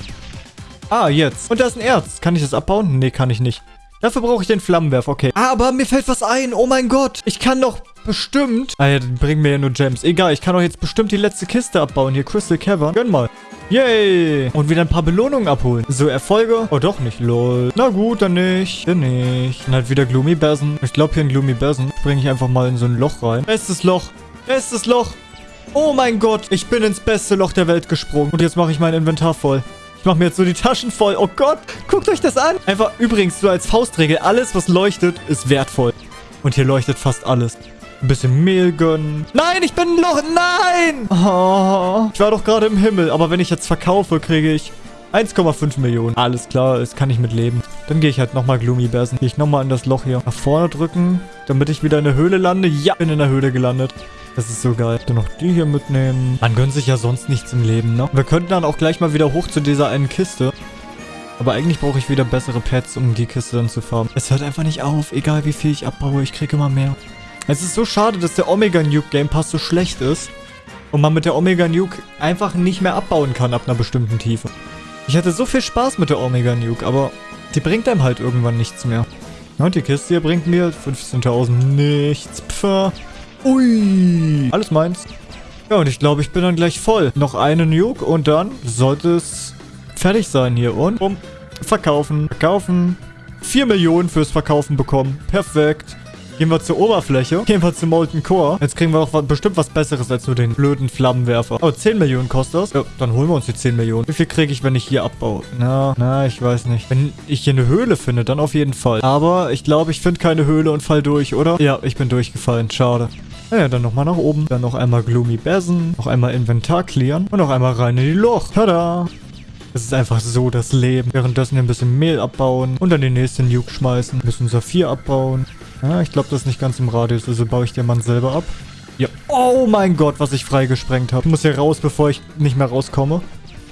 Ah, jetzt. Und da ist ein Erz. Kann ich das abbauen? Nee, kann ich nicht. Dafür brauche ich den Flammenwerfer, okay. Ah, aber mir fällt was ein. Oh mein Gott. Ich kann doch bestimmt... Ah ja, die bringen mir ja nur Gems. Egal, ich kann doch jetzt bestimmt die letzte Kiste abbauen. Hier, Crystal Cavern. Gönn mal. Yay! Und wieder ein paar Belohnungen abholen. So, Erfolge? Oh, doch nicht. Lol. Na gut, dann nicht. Dann nicht. Dann halt wieder Gloomy Basin. Ich glaube, hier in Gloomy Basin springe ich einfach mal in so ein Loch rein. Bestes Loch. Bestes Loch. Oh mein Gott. Ich bin ins beste Loch der Welt gesprungen. Und jetzt mache ich mein Inventar voll. Ich mache mir jetzt so die Taschen voll. Oh Gott. Guckt euch das an. Einfach übrigens so als Faustregel. Alles, was leuchtet, ist wertvoll. Und hier leuchtet fast alles. Ein bisschen Mehl gönnen. Nein, ich bin ein Loch. Nein! Oh, ich war doch gerade im Himmel. Aber wenn ich jetzt verkaufe, kriege ich 1,5 Millionen. Alles klar, das kann ich mit leben. Dann gehe ich halt nochmal Gloomy Basen. Gehe ich nochmal in das Loch hier nach vorne drücken, damit ich wieder in der Höhle lande. Ja, bin in der Höhle gelandet. Das ist so geil. Dann noch die hier mitnehmen. Man gönnt sich ja sonst nichts im Leben, ne? Wir könnten dann auch gleich mal wieder hoch zu dieser einen Kiste. Aber eigentlich brauche ich wieder bessere Pets, um die Kiste dann zu farmen. Es hört einfach nicht auf. Egal wie viel ich abbaue, ich kriege immer mehr. Es ist so schade, dass der Omega Nuke Game Pass so schlecht ist. Und man mit der Omega Nuke einfach nicht mehr abbauen kann ab einer bestimmten Tiefe. Ich hatte so viel Spaß mit der Omega Nuke, aber die bringt einem halt irgendwann nichts mehr. und die Kiste hier bringt mir 15.000 nichts. Pfff. Ui. Alles meins. Ja, und ich glaube, ich bin dann gleich voll. Noch eine Nuke und dann sollte es fertig sein hier. Und um, verkaufen, verkaufen. 4 Millionen fürs Verkaufen bekommen. Perfekt. Gehen wir zur Oberfläche. Gehen wir zum Molten Core. Jetzt kriegen wir auch bestimmt was Besseres als nur den blöden Flammenwerfer. Oh, 10 Millionen kostet das. Ja, dann holen wir uns die 10 Millionen. Wie viel kriege ich, wenn ich hier abbaue? Na, na, ich weiß nicht. Wenn ich hier eine Höhle finde, dann auf jeden Fall. Aber ich glaube, ich finde keine Höhle und fall durch, oder? Ja, ich bin durchgefallen. Schade. Naja, dann nochmal nach oben. Dann noch einmal Gloomy Basin. Noch einmal Inventar clearen. Und noch einmal rein in die Loch. Tada! Es ist einfach so das Leben. Währenddessen ein bisschen Mehl abbauen und dann die nächste Nuke schmeißen. Ein bisschen Saphir abbauen. Ja, ich glaube, das ist nicht ganz im Radius, also baue ich den Mann selber ab. Ja. Oh mein Gott, was ich freigesprengt habe. Ich muss hier raus, bevor ich nicht mehr rauskomme.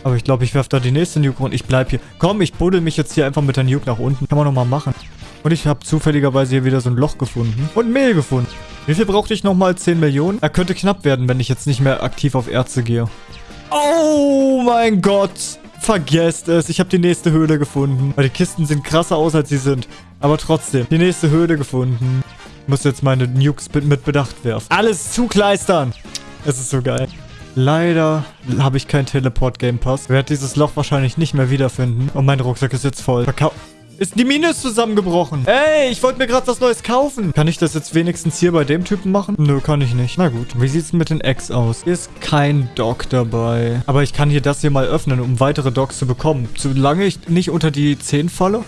Aber ich glaube, ich werfe da die nächste Nuke und ich bleibe hier. Komm, ich buddel mich jetzt hier einfach mit der Nuke nach unten. Kann man nochmal machen. Und ich habe zufälligerweise hier wieder so ein Loch gefunden. Und Mehl gefunden. Wie viel brauchte ich nochmal? 10 Millionen? Er könnte knapp werden, wenn ich jetzt nicht mehr aktiv auf Erze gehe. Oh mein Gott. Vergesst es. Ich habe die nächste Höhle gefunden. Weil die Kisten sehen krasser aus, als sie sind. Aber trotzdem. Die nächste Höhle gefunden. Ich muss jetzt meine Nukes mit Bedacht werfen. Alles zukleistern. Es ist so geil. Leider habe ich keinen Teleport-Game Pass. Werde dieses Loch wahrscheinlich nicht mehr wiederfinden. Und mein Rucksack ist jetzt voll. Verkau ist die Mine zusammengebrochen. Ey, ich wollte mir gerade was Neues kaufen. Kann ich das jetzt wenigstens hier bei dem Typen machen? Nö, kann ich nicht. Na gut. Wie sieht's mit den Eggs aus? Ist kein Dock dabei. Aber ich kann hier das hier mal öffnen, um weitere Docks zu bekommen. Solange ich nicht unter die 10 falle.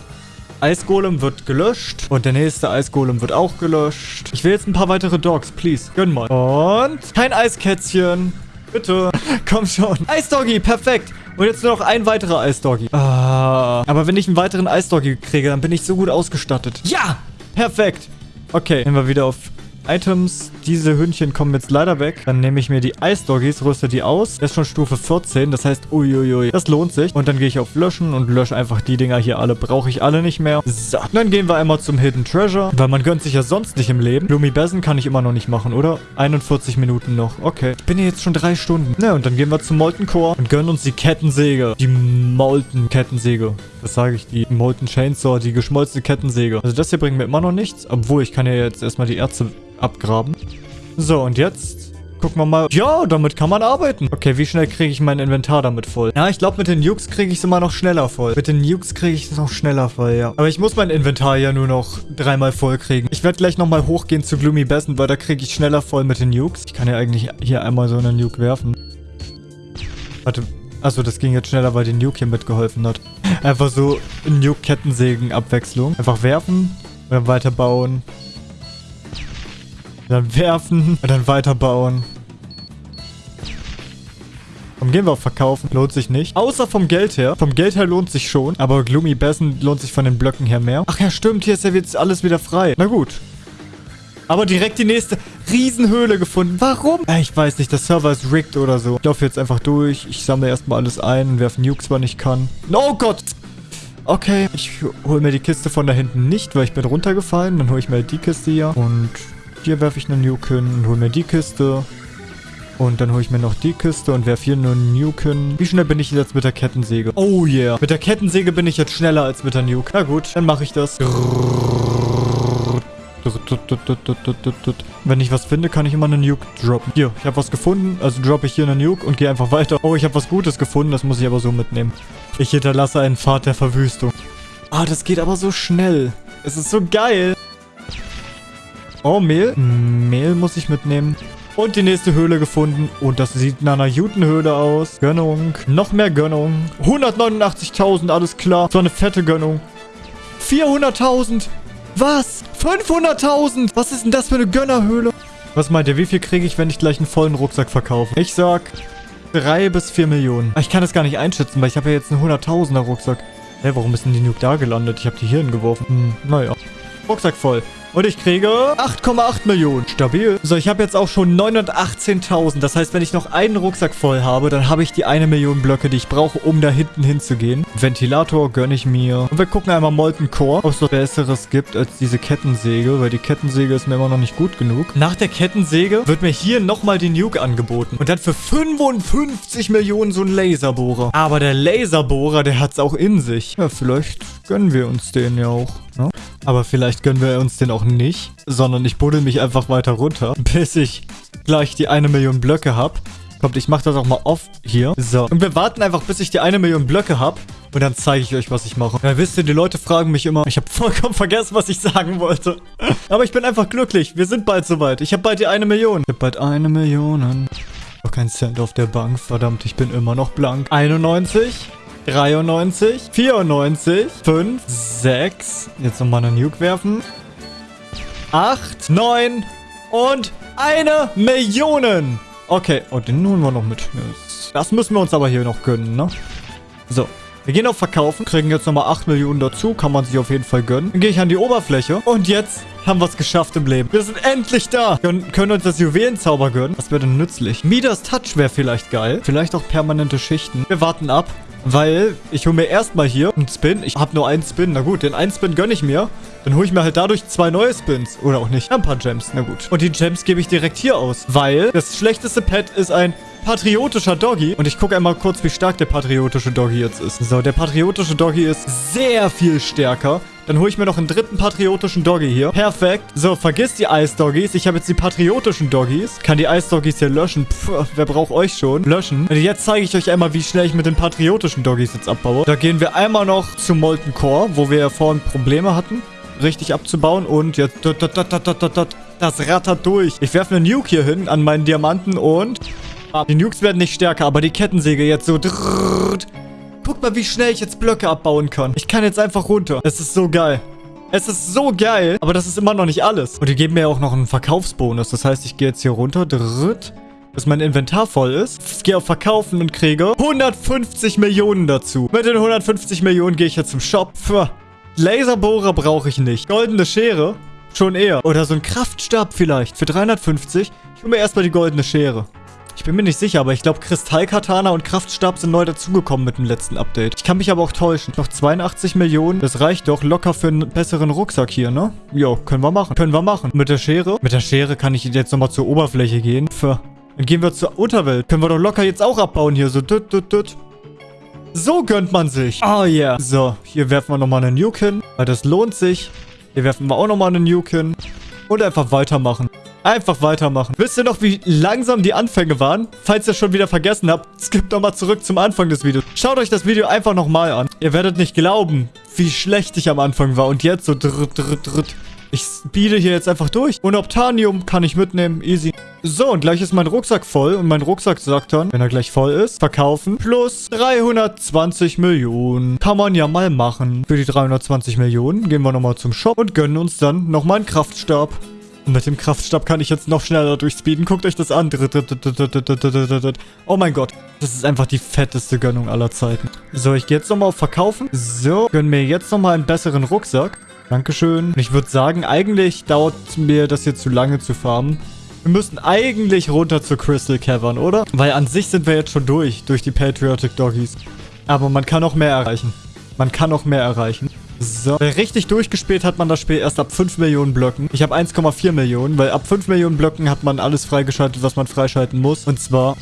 Eisgolem wird gelöscht. Und der nächste Eisgolem wird auch gelöscht. Ich will jetzt ein paar weitere Dogs, please. Gönn mal. Und kein Eiskätzchen. Bitte. Komm schon. Eisdoggy, perfekt. Und jetzt nur noch ein weiterer Eisdoggy. Ah. Aber wenn ich einen weiteren Eisdoggy kriege, dann bin ich so gut ausgestattet. Ja! Perfekt. Okay, nehmen wir wieder auf Items. Diese Hündchen kommen jetzt leider weg. Dann nehme ich mir die Eisdoggies, rüste die aus. Das ist schon Stufe 14. Das heißt, uiuiui, das lohnt sich. Und dann gehe ich auf Löschen und lösche einfach die Dinger hier alle. Brauche ich alle nicht mehr. So, dann gehen wir einmal zum Hidden Treasure. Weil man gönnt sich ja sonst nicht im Leben. Lumi Bessen kann ich immer noch nicht machen, oder? 41 Minuten noch. Okay. Ich bin hier jetzt schon drei Stunden. Na, und dann gehen wir zum Molten Core und gönnen uns die Kettensäge. Die Molten Kettensäge. Das sage ich, die Molten Chainsaw, die geschmolzene Kettensäge. Also das hier bringt mir immer noch nichts. Obwohl, ich kann ja jetzt erstmal die Ärzte abgraben. So, und jetzt gucken wir mal. Ja, damit kann man arbeiten. Okay, wie schnell kriege ich mein Inventar damit voll? Ja, ich glaube, mit den Nukes kriege ich es immer noch schneller voll. Mit den Nukes kriege ich es noch schneller voll, ja. Aber ich muss mein Inventar ja nur noch dreimal voll kriegen. Ich werde gleich nochmal hochgehen zu Gloomy Bessen, weil da kriege ich schneller voll mit den Nukes. Ich kann ja eigentlich hier einmal so eine Nuke werfen. Warte, Also das ging jetzt schneller, weil die Nuke hier mitgeholfen hat. Einfach so Nuke-Kettensägen-Abwechslung. Einfach werfen und dann weiterbauen. Dann werfen und dann weiterbauen. Komm, gehen wir auf Verkaufen. Lohnt sich nicht. Außer vom Geld her. Vom Geld her lohnt sich schon. Aber Gloomy Bessen lohnt sich von den Blöcken her mehr. Ach ja, stimmt. Hier ist ja jetzt alles wieder frei. Na gut. Aber direkt die nächste Riesenhöhle gefunden. Warum? Äh, Ich weiß nicht, der Server ist rigged oder so. Ich laufe jetzt einfach durch. Ich sammle erstmal alles ein, werfe Nukes, wann ich kann. Oh Gott! Okay, ich hole mir die Kiste von da hinten nicht, weil ich bin runtergefallen. Dann hole ich mir die Kiste hier. Und hier werfe ich eine Nuke hin und hole mir die Kiste. Und dann hole ich mir noch die Kiste und werfe hier einen Nuke hin. Wie schnell bin ich jetzt mit der Kettensäge? Oh yeah. Mit der Kettensäge bin ich jetzt schneller als mit der Nuke. Na gut, dann mache ich das. Wenn ich was finde, kann ich immer eine Nuke droppen. Hier, ich habe was gefunden, also droppe ich hier eine Nuke und gehe einfach weiter. Oh, ich habe was Gutes gefunden, das muss ich aber so mitnehmen. Ich hinterlasse einen Pfad der Verwüstung. Ah, das geht aber so schnell. Es ist so geil. Oh, Mehl. Mehl muss ich mitnehmen. Und die nächste Höhle gefunden. Und das sieht nach einer Jutenhöhle aus. Gönnung. Noch mehr Gönnung. 189.000, alles klar. So eine fette Gönnung. 400.000. Was? 500.000? Was ist denn das für eine Gönnerhöhle? Was meint ihr, wie viel kriege ich, wenn ich gleich einen vollen Rucksack verkaufe? Ich sag 3 bis 4 Millionen. Ah, Ich kann das gar nicht einschätzen, weil ich habe ja jetzt einen 100.000er Rucksack. Hä, warum ist denn die Nuke da gelandet? Ich habe die hier hingeworfen. Hm, naja. Rucksack voll. Und ich kriege 8,8 Millionen. Stabil. So, ich habe jetzt auch schon 918.000. Das heißt, wenn ich noch einen Rucksack voll habe, dann habe ich die eine Million Blöcke, die ich brauche, um da hinten hinzugehen. Ventilator gönne ich mir. Und wir gucken einmal Molten Core, ob es was Besseres gibt als diese Kettensäge, weil die Kettensäge ist mir immer noch nicht gut genug. Nach der Kettensäge wird mir hier nochmal die Nuke angeboten. Und dann für 55 Millionen so ein Laserbohrer. Aber der Laserbohrer, der hat es auch in sich. Ja, vielleicht gönnen wir uns den ja auch. Ne? Aber vielleicht gönnen wir uns den auch nicht, sondern ich buddel mich einfach weiter runter, bis ich gleich die eine Million Blöcke habe. Kommt, ich mache das auch mal off hier. So, und wir warten einfach, bis ich die eine Million Blöcke habe. Und dann zeige ich euch, was ich mache. Ja, wisst ihr, die Leute fragen mich immer. Ich habe vollkommen vergessen, was ich sagen wollte. Aber ich bin einfach glücklich. Wir sind bald soweit. Ich habe bald die eine Million. Ich habe bald eine Million. Noch kein Cent auf der Bank. Verdammt, ich bin immer noch blank. 91. 93, 94, 5, 6. Jetzt nochmal eine Nuke werfen. 8, 9 und eine Million. Okay, und den holen wir noch mit. Das müssen wir uns aber hier noch gönnen, ne? So. Wir gehen auf Verkaufen, kriegen jetzt nochmal 8 Millionen dazu. Kann man sich auf jeden Fall gönnen. Dann gehe ich an die Oberfläche. Und jetzt haben wir es geschafft im Leben. Wir sind endlich da. Können, können uns das Juwelenzauber gönnen. Was wäre denn nützlich? Midas Touch wäre vielleicht geil. Vielleicht auch permanente Schichten. Wir warten ab. Weil ich hole mir erstmal hier einen Spin. Ich habe nur einen Spin. Na gut, den einen Spin gönne ich mir. Dann hole ich mir halt dadurch zwei neue Spins. Oder auch nicht. Ein paar Gems. Na gut. Und die Gems gebe ich direkt hier aus. Weil das schlechteste Pet ist ein patriotischer Doggy. Und ich gucke einmal kurz, wie stark der patriotische Doggy jetzt ist. So, der patriotische Doggy ist sehr viel stärker. Dann hole ich mir noch einen dritten patriotischen Doggy hier. Perfekt. So, vergiss die Eisdoggies. Ich habe jetzt die patriotischen Doggies. Kann die Eisdoggies hier löschen. Puh, wer braucht euch schon? Löschen. Und jetzt zeige ich euch einmal, wie schnell ich mit den patriotischen Doggies jetzt abbaue. Da gehen wir einmal noch zu Molten Core, wo wir ja vorhin Probleme hatten, richtig abzubauen. Und jetzt... Das rattert durch. Ich werfe eine Nuke hier hin an meinen Diamanten und... Die Nukes werden nicht stärker, aber die Kettensäge jetzt so... Guck mal, wie schnell ich jetzt Blöcke abbauen kann. Ich kann jetzt einfach runter. Es ist so geil. Es ist so geil, aber das ist immer noch nicht alles. Und die geben mir auch noch einen Verkaufsbonus. Das heißt, ich gehe jetzt hier runter, dritt, bis mein Inventar voll ist. Ich gehe auf Verkaufen und kriege 150 Millionen dazu. Mit den 150 Millionen gehe ich jetzt zum Shop. Pff. Laserbohrer brauche ich nicht. Goldene Schere schon eher. Oder so ein Kraftstab vielleicht für 350. Ich hole mir erstmal die goldene Schere. Ich bin mir nicht sicher, aber ich glaube, Kristallkatana und Kraftstab sind neu dazugekommen mit dem letzten Update. Ich kann mich aber auch täuschen. Noch 82 Millionen. Das reicht doch locker für einen besseren Rucksack hier, ne? Jo, können wir machen. Können wir machen. Mit der Schere? Mit der Schere kann ich jetzt nochmal zur Oberfläche gehen. Für. Dann gehen wir zur Unterwelt. Können wir doch locker jetzt auch abbauen hier. So, düt, düt, düt. So gönnt man sich. Oh yeah. So, hier werfen wir nochmal eine Nuke hin, weil das lohnt sich. Hier werfen wir auch nochmal eine Nuke hin. Und einfach weitermachen. Einfach weitermachen. Wisst ihr noch, wie langsam die Anfänge waren? Falls ihr schon wieder vergessen habt, skippt nochmal zurück zum Anfang des Videos. Schaut euch das Video einfach nochmal an. Ihr werdet nicht glauben, wie schlecht ich am Anfang war. Und jetzt so dritt, dritt, dritt. Ich speede hier jetzt einfach durch. Und Optanium kann ich mitnehmen. Easy. So, und gleich ist mein Rucksack voll. Und mein Rucksack sagt dann, wenn er gleich voll ist, verkaufen. Plus 320 Millionen. Kann man ja mal machen. Für die 320 Millionen gehen wir nochmal zum Shop und gönnen uns dann nochmal einen Kraftstab. Und mit dem Kraftstab kann ich jetzt noch schneller durchspeeden. Guckt euch das an. Oh mein Gott. Das ist einfach die fetteste Gönnung aller Zeiten. So, ich gehe jetzt nochmal auf Verkaufen. So, gönn mir jetzt nochmal einen besseren Rucksack. Dankeschön. Und ich würde sagen, eigentlich dauert mir das hier zu lange zu farmen. Wir müssen eigentlich runter zu Crystal Cavern, oder? Weil an sich sind wir jetzt schon durch, durch die Patriotic Doggies. Aber man kann noch mehr erreichen. Man kann noch mehr erreichen. So, richtig durchgespielt hat man das Spiel erst ab 5 Millionen Blöcken. Ich habe 1,4 Millionen, weil ab 5 Millionen Blöcken hat man alles freigeschaltet, was man freischalten muss. Und zwar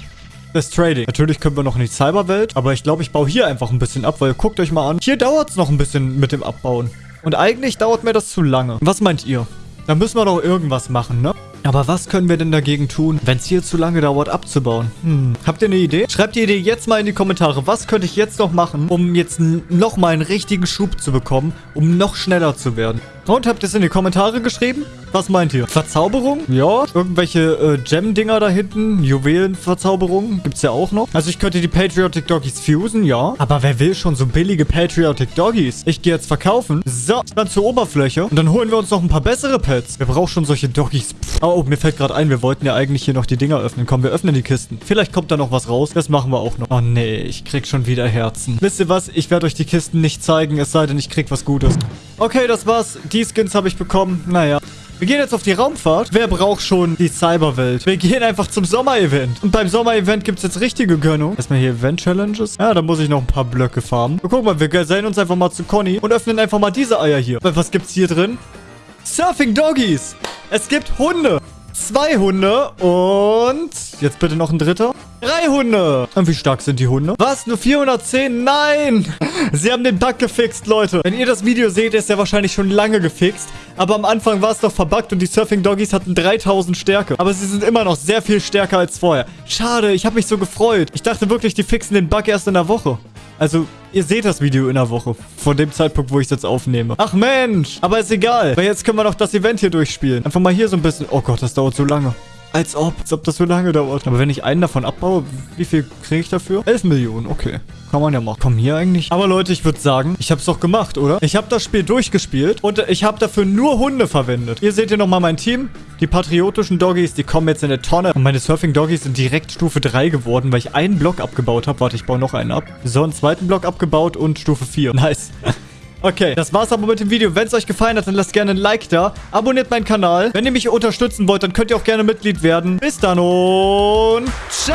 das Trading. Natürlich können wir noch in die Cyberwelt, aber ich glaube, ich baue hier einfach ein bisschen ab, weil guckt euch mal an. Hier dauert es noch ein bisschen mit dem Abbauen. Und eigentlich dauert mir das zu lange. Was meint ihr? Da müssen wir doch irgendwas machen, ne? Aber was können wir denn dagegen tun, wenn es hier zu lange dauert abzubauen? Hm. Habt ihr eine Idee? Schreibt die Idee jetzt mal in die Kommentare. Was könnte ich jetzt noch machen, um jetzt nochmal einen richtigen Schub zu bekommen, um noch schneller zu werden? Und habt ihr es in die Kommentare geschrieben? Was meint ihr? Verzauberung? Ja. Irgendwelche äh, Gem-Dinger da hinten? Juwelenverzauberung? Gibt's ja auch noch. Also ich könnte die Patriotic Doggies fusen, ja. Aber wer will schon so billige Patriotic Doggies? Ich gehe jetzt verkaufen. So, dann zur Oberfläche. Und dann holen wir uns noch ein paar bessere Pets. Wer braucht schon solche Doggies? Oh, oh, mir fällt gerade ein, wir wollten ja eigentlich hier noch die Dinger öffnen. Komm, wir öffnen die Kisten. Vielleicht kommt da noch was raus. Das machen wir auch noch. Oh nee, ich krieg schon wieder Herzen. Wisst ihr was? Ich werde euch die Kisten nicht zeigen, es sei denn, ich krieg was Gutes. Okay, das war's. Die Skins habe ich bekommen. Naja. Wir gehen jetzt auf die Raumfahrt. Wer braucht schon die Cyberwelt? Wir gehen einfach zum Sommer-Event. Und beim Sommer-Event gibt es jetzt richtige Gönnung. Erstmal hier Event-Challenges. Ja, da muss ich noch ein paar Blöcke farmen. Guck mal, wir gesellen uns einfach mal zu Conny und öffnen einfach mal diese Eier hier. Was gibt's hier drin? Surfing Doggies. Es gibt Hunde. Zwei Hunde und... Jetzt bitte noch ein dritter. Drei Hunde. Und wie stark sind die Hunde? Was? Nur 410? Nein! Sie haben den Bug gefixt, Leute. Wenn ihr das Video seht, ist er wahrscheinlich schon lange gefixt. Aber am Anfang war es doch verbuggt und die Surfing Doggies hatten 3000 Stärke. Aber sie sind immer noch sehr viel stärker als vorher. Schade, ich habe mich so gefreut. Ich dachte wirklich, die fixen den Bug erst in der Woche. Also, ihr seht das Video in der Woche. Von dem Zeitpunkt, wo ich es jetzt aufnehme. Ach Mensch, aber ist egal. Weil jetzt können wir noch das Event hier durchspielen. Einfach mal hier so ein bisschen... Oh Gott, das dauert so lange. Als ob. Als ob das so lange dauert. Aber wenn ich einen davon abbaue, wie viel kriege ich dafür? 11 Millionen, okay. Kann man ja machen. Komm hier eigentlich. Aber Leute, ich würde sagen, ich habe es doch gemacht, oder? Ich habe das Spiel durchgespielt und ich habe dafür nur Hunde verwendet. Hier seht ihr nochmal mein Team. Die patriotischen Doggies, die kommen jetzt in eine Tonne. Und meine Surfing-Doggies sind direkt Stufe 3 geworden, weil ich einen Block abgebaut habe. Warte, ich baue noch einen ab. So, einen zweiten Block abgebaut und Stufe 4. Nice. Okay, das war's aber mit dem Video. Wenn es euch gefallen hat, dann lasst gerne ein Like da. Abonniert meinen Kanal. Wenn ihr mich unterstützen wollt, dann könnt ihr auch gerne Mitglied werden. Bis dann und ciao!